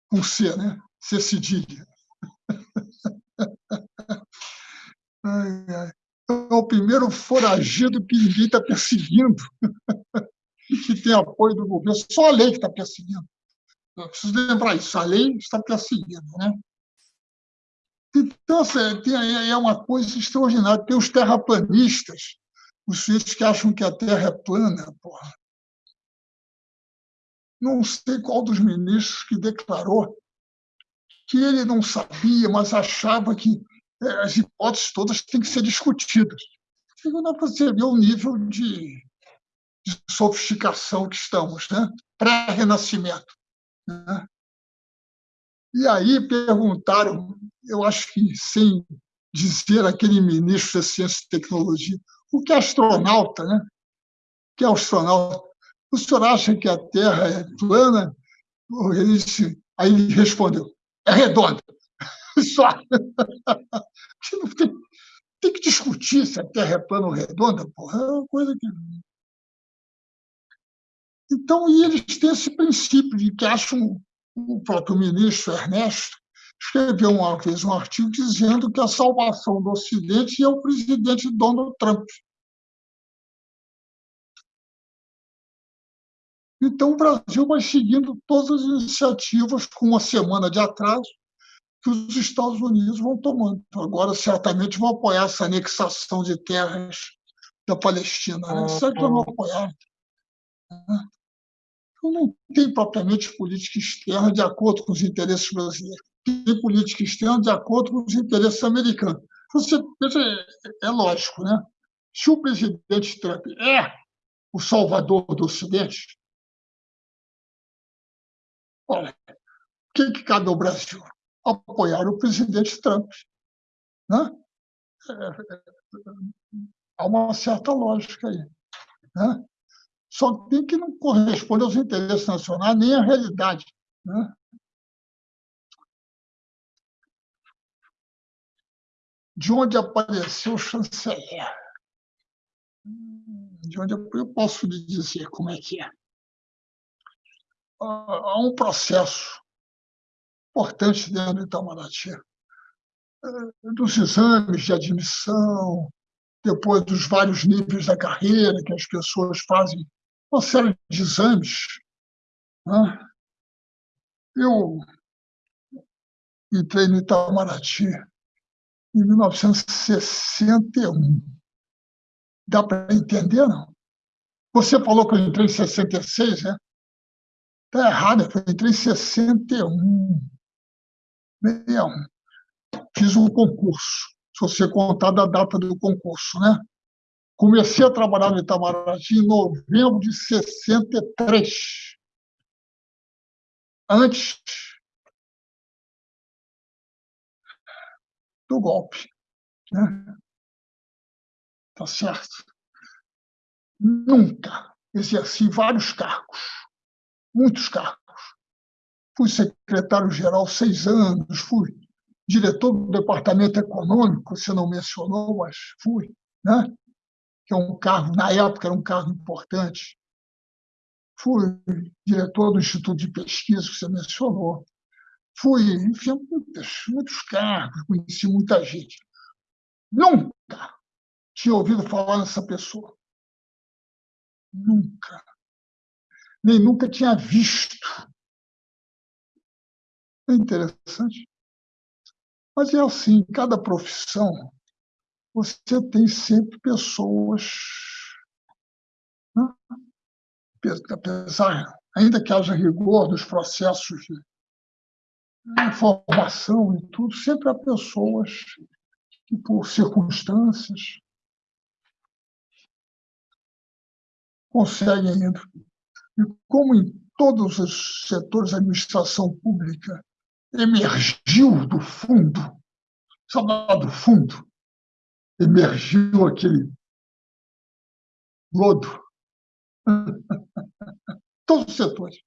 com C, né? C cedilha. Ai, ai. É o primeiro foragido que ninguém está perseguindo e que tem apoio do governo. Só a lei que está perseguindo. Eu preciso lembrar isso. A lei está perseguindo, né? Então, assim, tem, é uma coisa extraordinária. Tem os terraplanistas, os sujeitos que acham que a Terra é plana. Porra não sei qual dos ministros que declarou que ele não sabia, mas achava que as hipóteses todas têm que ser discutidas. Não dá para o nível de, de, sofisticação que estamos, né? pré-renascimento. Né? E aí perguntaram, eu acho que sem dizer aquele ministro da Ciência e Tecnologia, o que é astronauta, né? O que é astronauta? o senhor acha que a Terra é plana? Ele disse, aí ele respondeu, é redonda. Só. Tem, tem, que discutir se a Terra é plana ou redonda, porra. É uma coisa que. Então, e eles têm esse princípio de que acham o próprio ministro Ernesto escreveu uma vez um artigo dizendo que a salvação do Ocidente é o presidente Donald Trump. Então, o Brasil vai seguindo todas as iniciativas com uma semana de atraso que os Estados Unidos vão tomando. Agora, certamente, vão apoiar essa anexação de terras da Palestina. Né? Certo vão apoiar. Né? Então, não tem propriamente política externa de acordo com os interesses brasileiros. Tem política externa de acordo com os interesses americanos. Você veja, é lógico, né? Se o presidente Trump é o salvador do Ocidente, olha, o que, que cabe ao Brasil? Apoiar o presidente Trump. Né? Há uma certa lógica aí. Né? Só tem que não corresponde aos interesses nacionais nem à realidade. Né? De onde apareceu o chanceler? De onde eu posso lhe dizer como é que é? Há um processo importante dentro do Itamaraty, dos exames de admissão, depois dos vários níveis da carreira que as pessoas fazem uma série de exames. Né? Eu entrei no Itamaraty em 1961. Dá para entender, não? Você falou que eu entrei em 66, né? Está errado, eu entrei em 61. 61. Fiz um concurso, se você contar da data do concurso, né? Comecei a trabalhar no Itamaraty em novembro de 63. Antes do golpe. Né? Tá certo? Nunca exerci vários cargos, muitos cargos. Fui secretário-geral seis anos, fui diretor do departamento econômico, você não mencionou, mas fui. Né? que é um cargo, na época era um cargo importante. Fui diretor do Instituto de Pesquisa, que você mencionou. Fui, enfim, muitos, muitos cargos, conheci muita gente. Nunca tinha ouvido falar nessa pessoa. Nunca. Nem nunca tinha visto. É interessante. Mas é assim, cada profissão você tem sempre pessoas, né? apesar, ainda que haja rigor dos processos de informação e tudo, sempre há pessoas que, por circunstâncias, conseguem. E como em todos os setores da administração pública emergiu do fundo, sabe do fundo, emergiu aquele lodo. Todos os setores.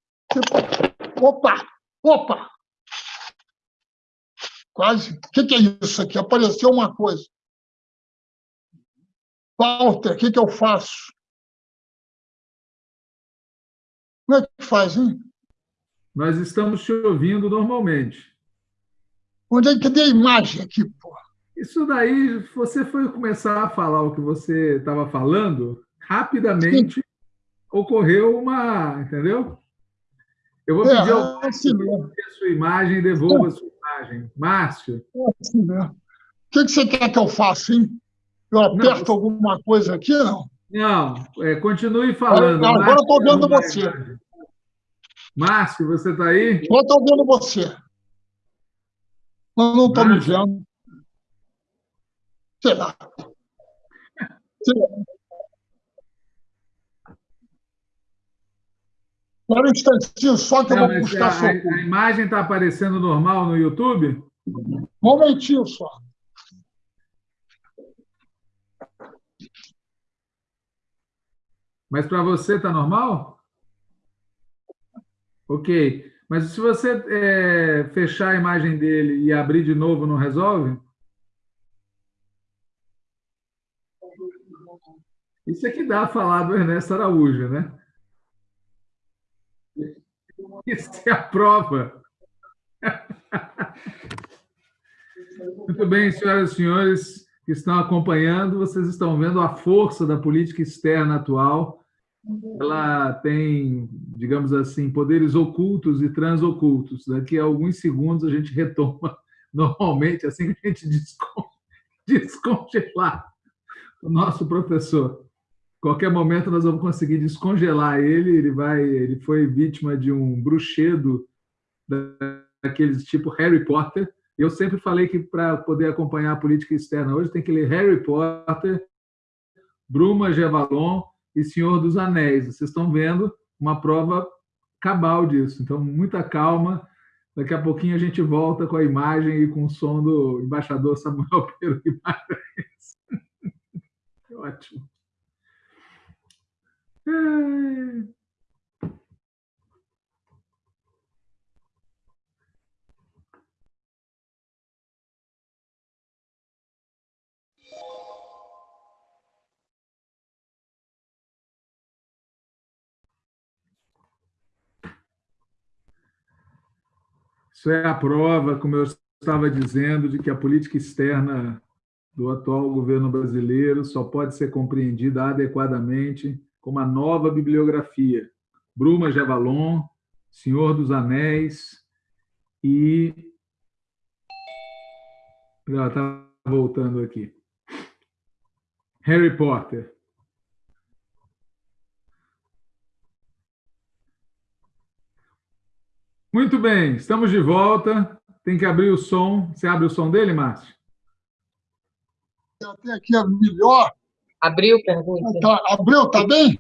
Opa! Opa! Quase. O que é isso aqui? Apareceu uma coisa. Walter, o que, que eu faço? Como é que faz, hein? Nós estamos te ouvindo normalmente. Onde é que tem a imagem aqui, pô? Isso daí, você foi começar a falar o que você estava falando, rapidamente Sim. ocorreu uma. Entendeu? Eu vou é, pedir ao é assim a sua imagem e devolva é. a sua imagem. Márcio. É assim mesmo. O que, você quer que eu faça, hein? Eu aperto não, alguma coisa aqui, não? Não, é, continue falando. Agora, agora eu estou vendo você. Márcio, você está aí? Eu estou vendo você. Eu não estou me vendo. Sei lá. Sei lá. Agora um instantinho só que Não, eu vou buscar a, a imagem está aparecendo normal no YouTube? Um momentinho só. Mas para você está normal? Ok. Mas se você é, fechar a imagem dele e abrir de novo, não resolve? Isso é que dá a falar do Ernesto Araújo, né? Isso é a prova. Muito bem, senhoras e senhores que estão acompanhando, vocês estão vendo a força da política externa atual ela tem, digamos assim, poderes ocultos e transocultos. Daqui a alguns segundos a gente retoma normalmente, assim que a gente descongelar o nosso professor. Qualquer momento nós vamos conseguir descongelar ele. Ele vai, ele foi vítima de um bruxedo daqueles tipo Harry Potter. Eu sempre falei que para poder acompanhar a política externa hoje tem que ler Harry Potter, Bruma Gevalon e Senhor dos Anéis. Vocês estão vendo uma prova cabal disso. Então, muita calma. Daqui a pouquinho a gente volta com a imagem e com o som do embaixador Samuel Pedro Guimarães. Ótimo. É... Isso é a prova, como eu estava dizendo, de que a política externa do atual governo brasileiro só pode ser compreendida adequadamente como a nova bibliografia. Bruma Javalon, Senhor dos Anéis e. Ela está voltando aqui. Harry Potter. Muito bem, estamos de volta. Tem que abrir o som. Você abre o som dele, Márcio? Eu tenho aqui a melhor. Abriu, pergunta. Tá, abriu, tá bem?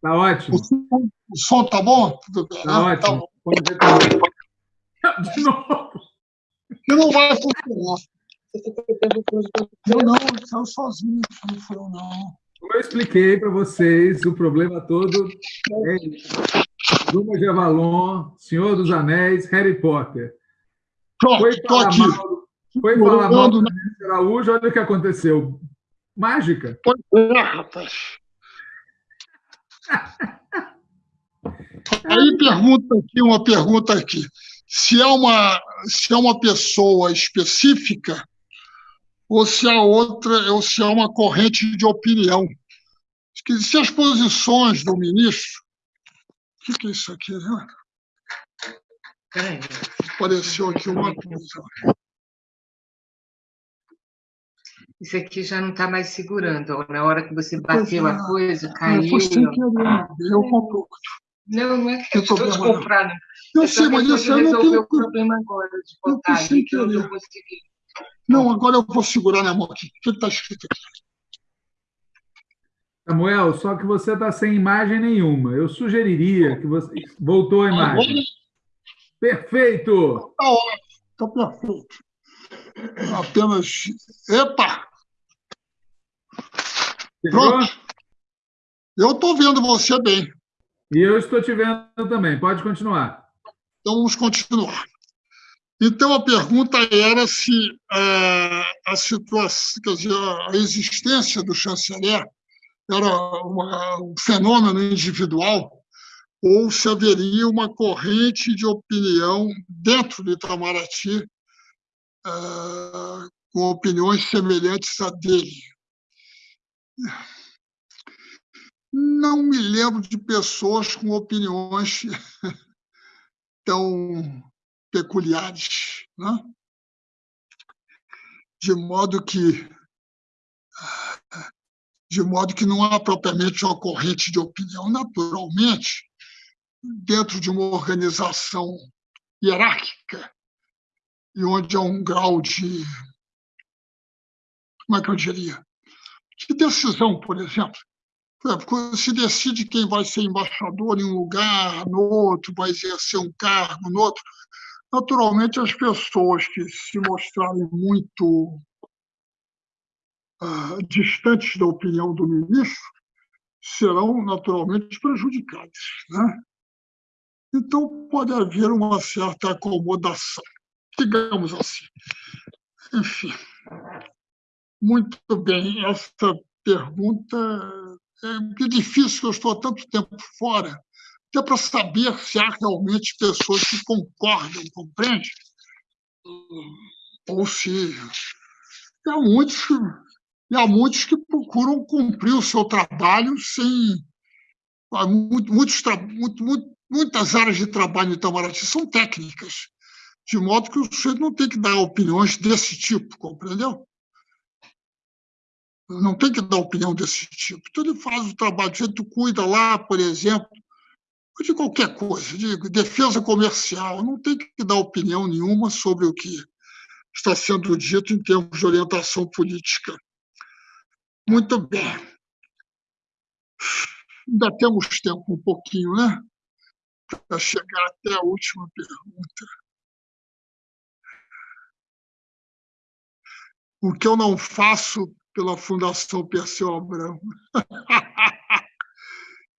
Tá ótimo. O som, o som tá bom? Tudo bem. Tá né? ótimo. Tá De novo. que não vai funcionar. Eu não, eu saiu sozinho, não foi eu, não. Como eu expliquei para vocês, o problema todo é Bruma de Avalon, Senhor dos Anéis, Harry Potter. Foi falar mal, foi falar mal do Araújo, olha o que aconteceu. Mágica. Pois é, rapaz. Aí pergunta aqui, uma pergunta aqui. Se é uma, se é uma pessoa específica ou se é outra, ou se é uma corrente de opinião. Que Se as posições do ministro. O que, é isso aqui? Né? Peraí. Apareceu aqui uma coisa. Isso aqui já não está mais segurando. Na hora que você bateu Pois a coisa, Ah, caiu. foi sem querer. Eu compro. Não, não é que eu estou problema, não. descomprando. Eu Eu sei, mas isso eu não tenho. o problema agora de botar eu consegui. Não, agora eu vou segurar na mão aqui. O que está escrito aqui? Samuel, só que você está sem imagem nenhuma. Eu sugeriria que você. Voltou a imagem. Perfeito! está ótimo. Está perfeito. Apenas. Epa! Chegou? Pronto. Eu estou vendo você bem. E eu estou te vendo também. Pode continuar. Então vamos continuar. Então a pergunta era se eh, a situação, quer dizer, a existência do chanceler era uma- um fenômeno individual ou se haveria uma corrente de opinião dentro do Itamaraty eh, com opiniões semelhantes à dele. Não me lembro de pessoas com opiniões tão peculiares, né? de modo que de modo que não há propriamente uma corrente de opinião. Naturalmente, dentro de uma organização hierárquica e onde há um grau de como é que eu diria de decisão, por exemplo. Se decide quem vai ser embaixador em um lugar, no outro, vai exercer um cargo, no outro, naturalmente as pessoas que se mostrarem muito ah, distantes da opinião do ministro serão naturalmente prejudicadas. Né? Então, pode haver uma certa acomodação, digamos assim. Enfim, muito bem, essa pergunta é difícil, eu estou há tanto tempo fora, até para saber se há realmente pessoas que concordam, compreende? Ou se há muitos, e há muitos que procuram cumprir o seu trabalho sem muitos, muito, muitas áreas de trabalho no Itamaraty são técnicas, de modo que o sujeito não tem que dar opiniões desse tipo, compreendeu? Não tem que dar opinião desse tipo. Então, ele faz o trabalho, o sujeito cuida lá, por exemplo, de qualquer coisa, de defesa comercial, não tem que dar opinião nenhuma sobre o que está sendo dito em termos de orientação política. Muito bem. Ainda temos tempo um pouquinho, né? Para chegar até a última pergunta. O que eu não faço pela Fundação Perseu Abramo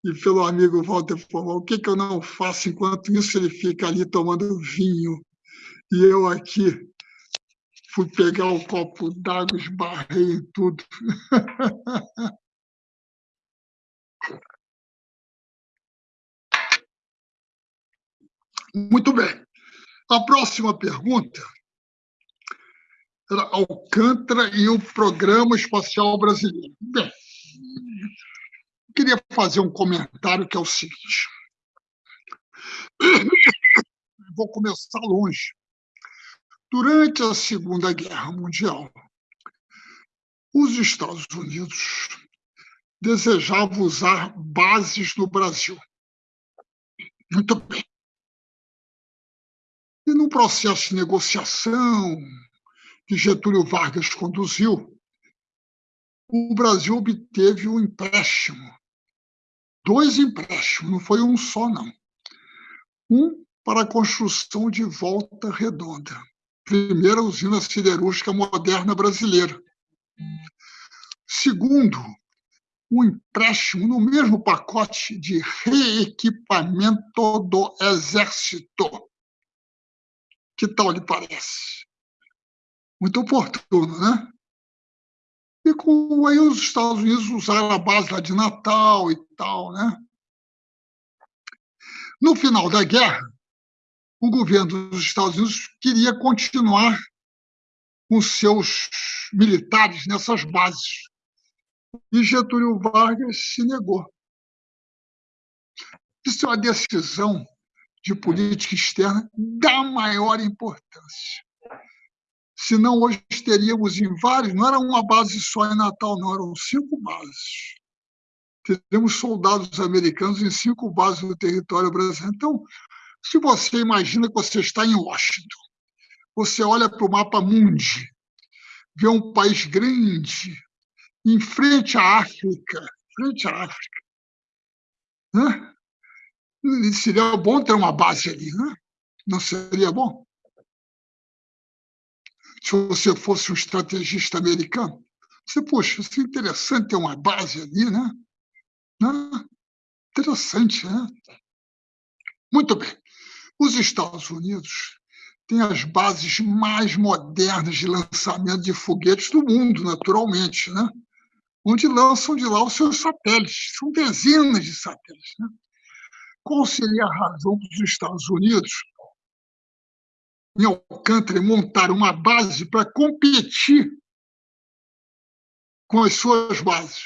e pelo amigo Walter Formal, o que, que eu não faço enquanto isso ele fica ali tomando vinho e eu aqui fui pegar o um copo d'água, esbarrei em tudo. Muito bem. A próxima pergunta era Alcântara e o Programa Espacial Brasileiro. Bem, queria fazer um comentário que é o seguinte. Vou começar longe. Durante a Segunda Guerra Mundial, os Estados Unidos desejavam usar bases no Brasil. Muito bem. E no processo de negociação que Getúlio Vargas conduziu, o Brasil obteve um empréstimo. Dois empréstimos, não foi um só, não. Um para a construção de Volta Redonda, primeira usina siderúrgica moderna brasileira. Segundo, um empréstimo no mesmo pacote de reequipamento do Exército. Que tal lhe parece? Muito oportuno, né? E com, aí os Estados Unidos usaram a base lá de Natal e tal, né? No final da guerra, o governo dos Estados Unidos queria continuar com seus militares nessas bases. E Getúlio Vargas se negou. Isso é uma decisão de política externa da maior importância. Senão, hoje teríamos em vários, não era uma base só em Natal, não, eram cinco bases. Teríamos soldados americanos em cinco bases do território brasileiro. Então, se você imagina que você está em Washington, você olha para o mapa mundi, vê um país grande, em frente à África, frente à África. Seria bom ter uma base ali? Não seria bom? Se você fosse um estrategista americano, você, poxa, isso é interessante ter uma base ali, né? né? Interessante, né? Muito bem. Os Estados Unidos têm as bases mais modernas de lançamento de foguetes do mundo, naturalmente, né? onde lançam de lá os seus satélites. São dezenas de satélites. Né? Qual seria a razão dos Estados Unidos, em Alcântara, montar uma base para competir com as suas bases?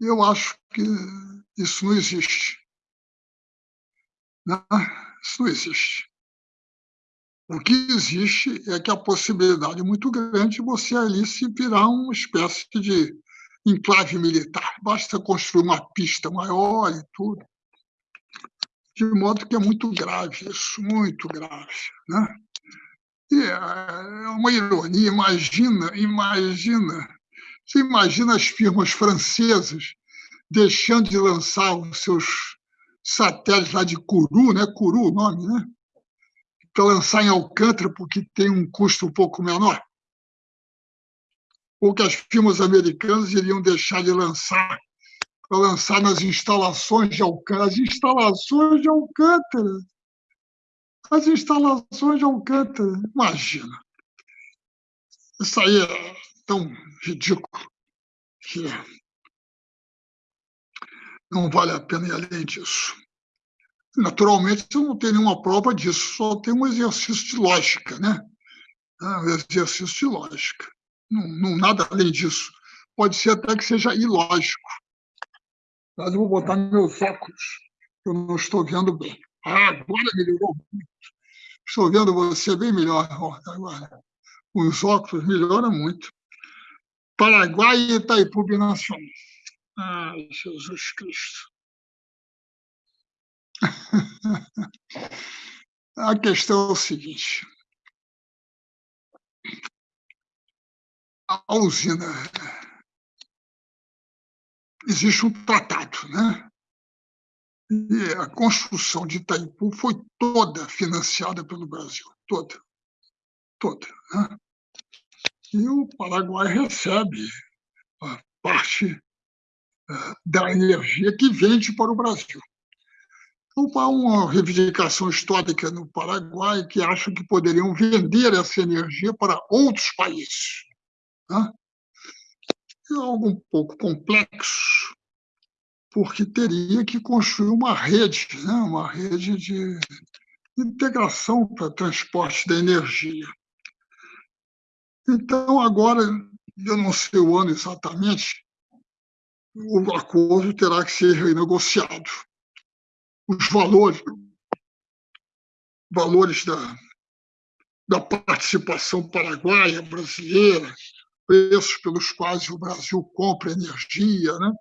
Eu acho que isso não existe. Não, isso não existe. O que existe é que a possibilidade é muito grande de você ali se virar uma espécie de enclave militar. Basta construir uma pista maior e tudo. De modo que é muito grave isso, muito grave. Né? E é uma ironia, imagina, imagina, você imagina as firmas francesas deixando de lançar os seus satélite lá de Curu, né? Curu o nome, né? Para lançar em Alcântara, porque tem um custo um pouco menor. Ou que as firmas americanas iriam deixar de lançar para lançar nas instalações de Alcântara. As instalações de Alcântara. As instalações de Alcântara. Imagina. Isso aí é tão ridículo que não vale a pena ir além disso. Naturalmente, eu não tenho nenhuma prova disso, só tem um exercício de lógica, né? Ah, um exercício de lógica. Não, não, nada além disso. Pode ser até que seja ilógico. Mas eu vou botar meus óculos, eu não estou vendo bem. Ah, agora melhorou muito. Estou vendo você bem melhor agora. Os óculos melhoram muito. Paraguai e Itaipu Binacional. Ai, Jesus Cristo. A questão é o seguinte. A usina. Existe um tratado, né? E a construção de Itaipu foi toda financiada pelo Brasil, toda, toda. Né? E o Paraguai recebe a parte da energia que vende para o Brasil. Então, há uma reivindicação histórica no Paraguai que acha que poderiam vender essa energia para outros países. Né? É algo um pouco complexo, porque teria que construir uma rede, né? uma rede de integração para transporte da energia. Então, agora, eu não sei o ano exatamente, o acordo terá que ser renegociado. Os valores, valores da, da participação paraguaia, brasileira, preços pelos quais o Brasil compra energia, né?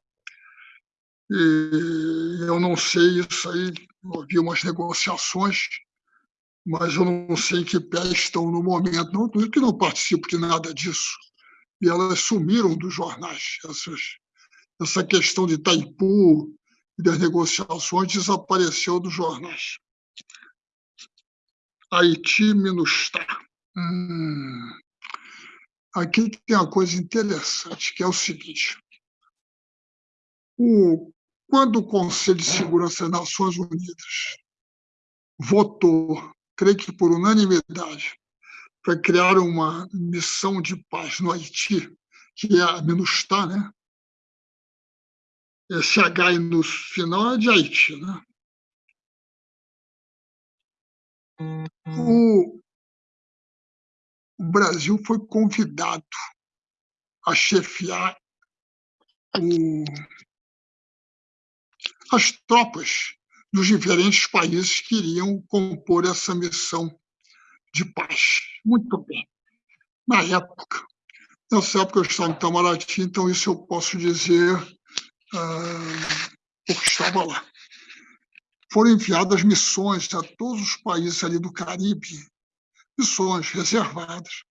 E eu não sei isso aí, havia umas negociações, mas eu não sei que pé estão no momento. Não que não participo de nada disso. E elas sumiram dos jornais. Essas, essa questão de Itaipu e das negociações desapareceu dos jornais. Haiti, Minustah. Hum. Aqui tem uma coisa interessante, que é o seguinte. O, quando o Conselho de Segurança das Nações Unidas votou, creio que por unanimidade, para criar uma missão de paz no Haiti, que é a MINUSTAH, né? H aí no final é de Haiti, né? O, o Brasil foi convidado a chefiar o, as tropas dos diferentes países que iriam compor essa missão de paz. Muito bem. Na época, nessa época eu estava em Itamaraty, então isso eu posso dizer uh, porque estava lá. Foram enviadas missões a todos os países ali do Caribe, missões reservadas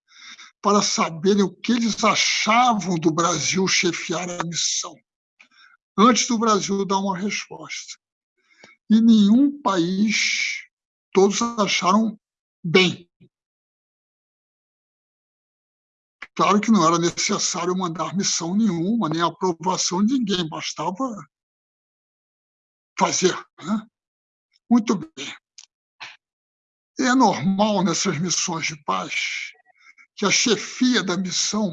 para saberem o que eles achavam do Brasil chefiar a missão, antes do Brasil dar uma resposta. E nenhum país, todos acharam bem. Claro que não era necessário mandar missão nenhuma, nem aprovação de ninguém, bastava fazer. Né? Muito bem. É normal nessas missões de paz que a chefia da missão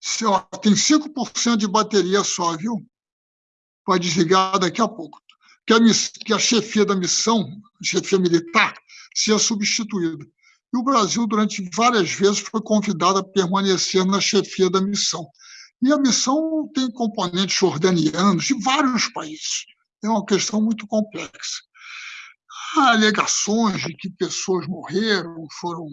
se, ó, tem 5% de bateria só, viu? Vai desligar daqui a pouco. Que a, que a chefia da missão, chefia militar, seja substituída. E o Brasil, durante várias vezes, foi convidado a permanecer na chefia da missão. E a missão tem componentes jordanianos de vários países. É uma questão muito complexa há alegações de que pessoas morreram, foram.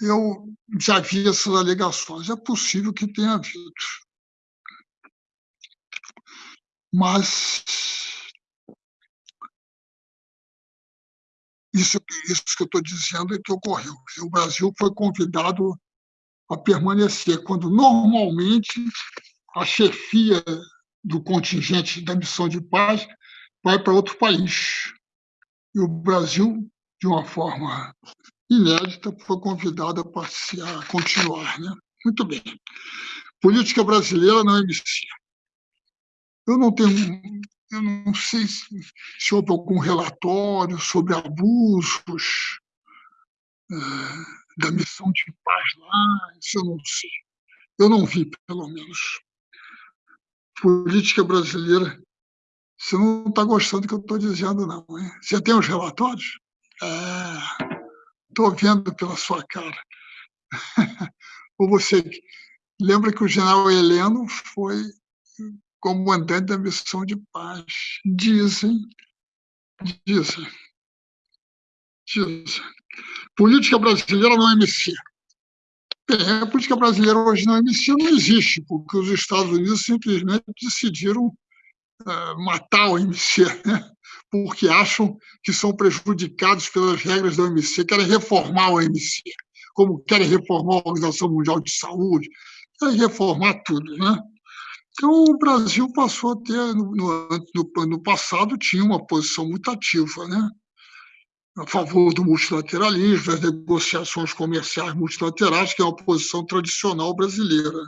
Eu já vi essas alegações, é possível que tenha havido. Mas isso, isso que eu estou dizendo é que ocorreu. O Brasil foi convidado a permanecer, quando normalmente a chefia do contingente da missão de paz vai para outro país. E o Brasil, de uma forma inédita, foi convidado a, participar, a continuar. Né? Muito bem. Política brasileira na MC. Eu não tenho, eu não sei se, se houve algum relatório sobre abusos é, da missão de paz lá, isso eu não sei. Eu não vi, pelo menos. Política brasileira você não está gostando do que eu estou dizendo, não. Hein? Você tem os relatórios? Estou é, vendo pela sua cara. Ou você lembra que o general Heleno foi comandante da missão de paz. Dizem, dizem, dizem. Política brasileira não é MC. Bem, a política brasileira hoje não é MC, não existe, porque os Estados Unidos simplesmente decidiram uh, matar o MC, né? porque acham que são prejudicados pelas regras da OMC, querem reformar o OMC, como querem reformar a Organização Mundial de Saúde, querem reformar tudo. Né? Então, o Brasil passou a ter, no, no, no passado, tinha uma posição muito ativa, né? a favor do multilateralismo, das negociações comerciais multilaterais, que é uma posição tradicional brasileira.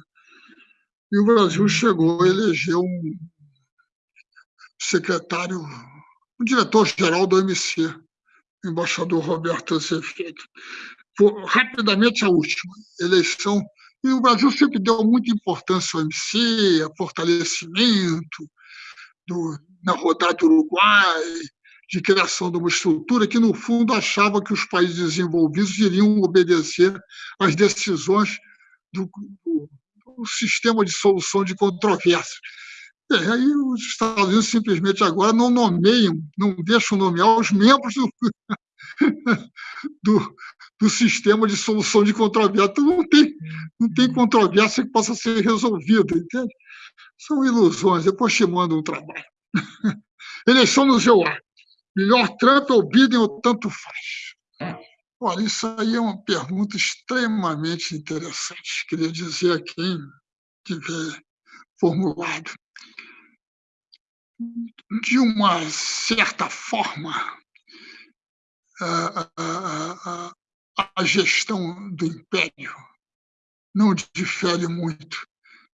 E o Brasil chegou a eleger um secretário, um diretor-geral do OMC, o embaixador Roberto Azevedo. Rapidamente, a última eleição e o Brasil sempre deu muita importância ao MC, a fortalecimento do, na rodada do Uruguai, de criação de uma estrutura que, no fundo, achava que os países desenvolvidos iriam obedecer às decisões do, do, do sistema de solução de controvérsias. É, aí os Estados Unidos simplesmente agora não nomeiam, não deixam nomear os membros do, do, do sistema de solução de controvérsia. Então, não tem, não tem controvérsia que possa ser resolvida, entende? São ilusões. Depois te mando um trabalho. Eleição no GEUA. Melhor Trump ou Biden ou tanto faz? Olha, isso aí é uma pergunta extremamente interessante. Queria dizer a quem tiver formulado. De uma certa forma, a, a, a gestão do império não difere muito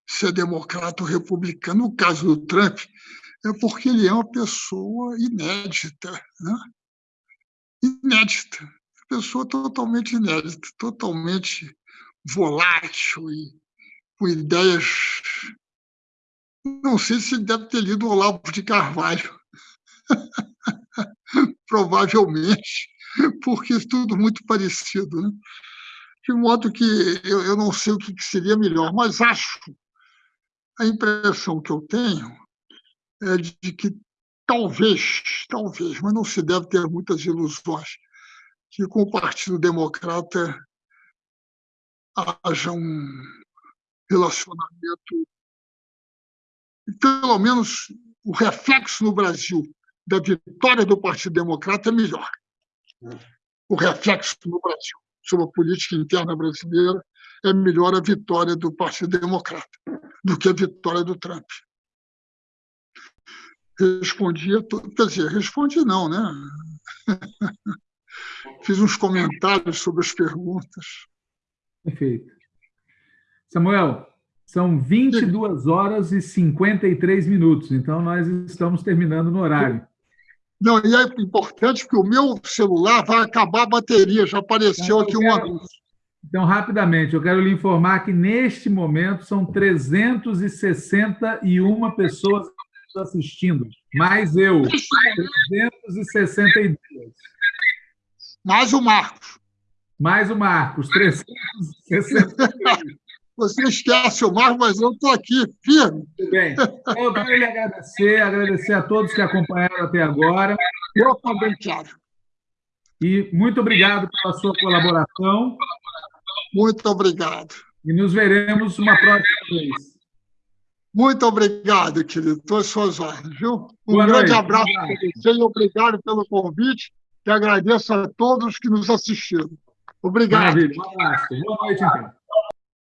se é democrata ou republicano. No caso do Trump, é porque ele é uma pessoa inédita, né? inédita, pessoa totalmente inédita, totalmente volátil e com ideias. Não sei se deve ter lido Olavo de Carvalho. Provavelmente porque é tudo muito parecido. Né? De modo que eu, eu não sei o que seria melhor, mas acho, a impressão que eu tenho é de que talvez, talvez, mas não se deve ter muitas ilusões, que com o Partido Democrata haja um relacionamento, pelo menos o reflexo no Brasil da vitória do Partido Democrata é melhor o reflexo no Brasil sobre a política interna brasileira é melhor a vitória do Partido Democrata do que a vitória do Trump. Respondi, quer dizer, respondi não, né? Fiz uns comentários sobre as perguntas. Perfeito. Samuel, são 22 horas e 53 minutos, então nós estamos terminando no horário. Não, e é importante porque o meu celular vai acabar a bateria, já apareceu aqui um anúncio. Então, rapidamente, eu quero lhe informar que neste momento são 361 pessoas assistindo, mais eu, 362. Mais o Marcos. Mais o Marcos, 362. Você esquece o Marcos, mas eu estou aqui, firme. Muito bem. Eu quero lhe agradecer, agradecer a todos que acompanharam até agora. Eu também quero. E muito obrigado pela sua colaboração. Muito obrigado. E nos veremos uma próxima vez. Muito obrigado, querido. Às suas ordens, viu? Um Boa grande noite. abraço para você e obrigado pelo convite. E agradeço a todos que nos assistiram. Obrigado. Maravilha. Um abraço. Boa noite, então.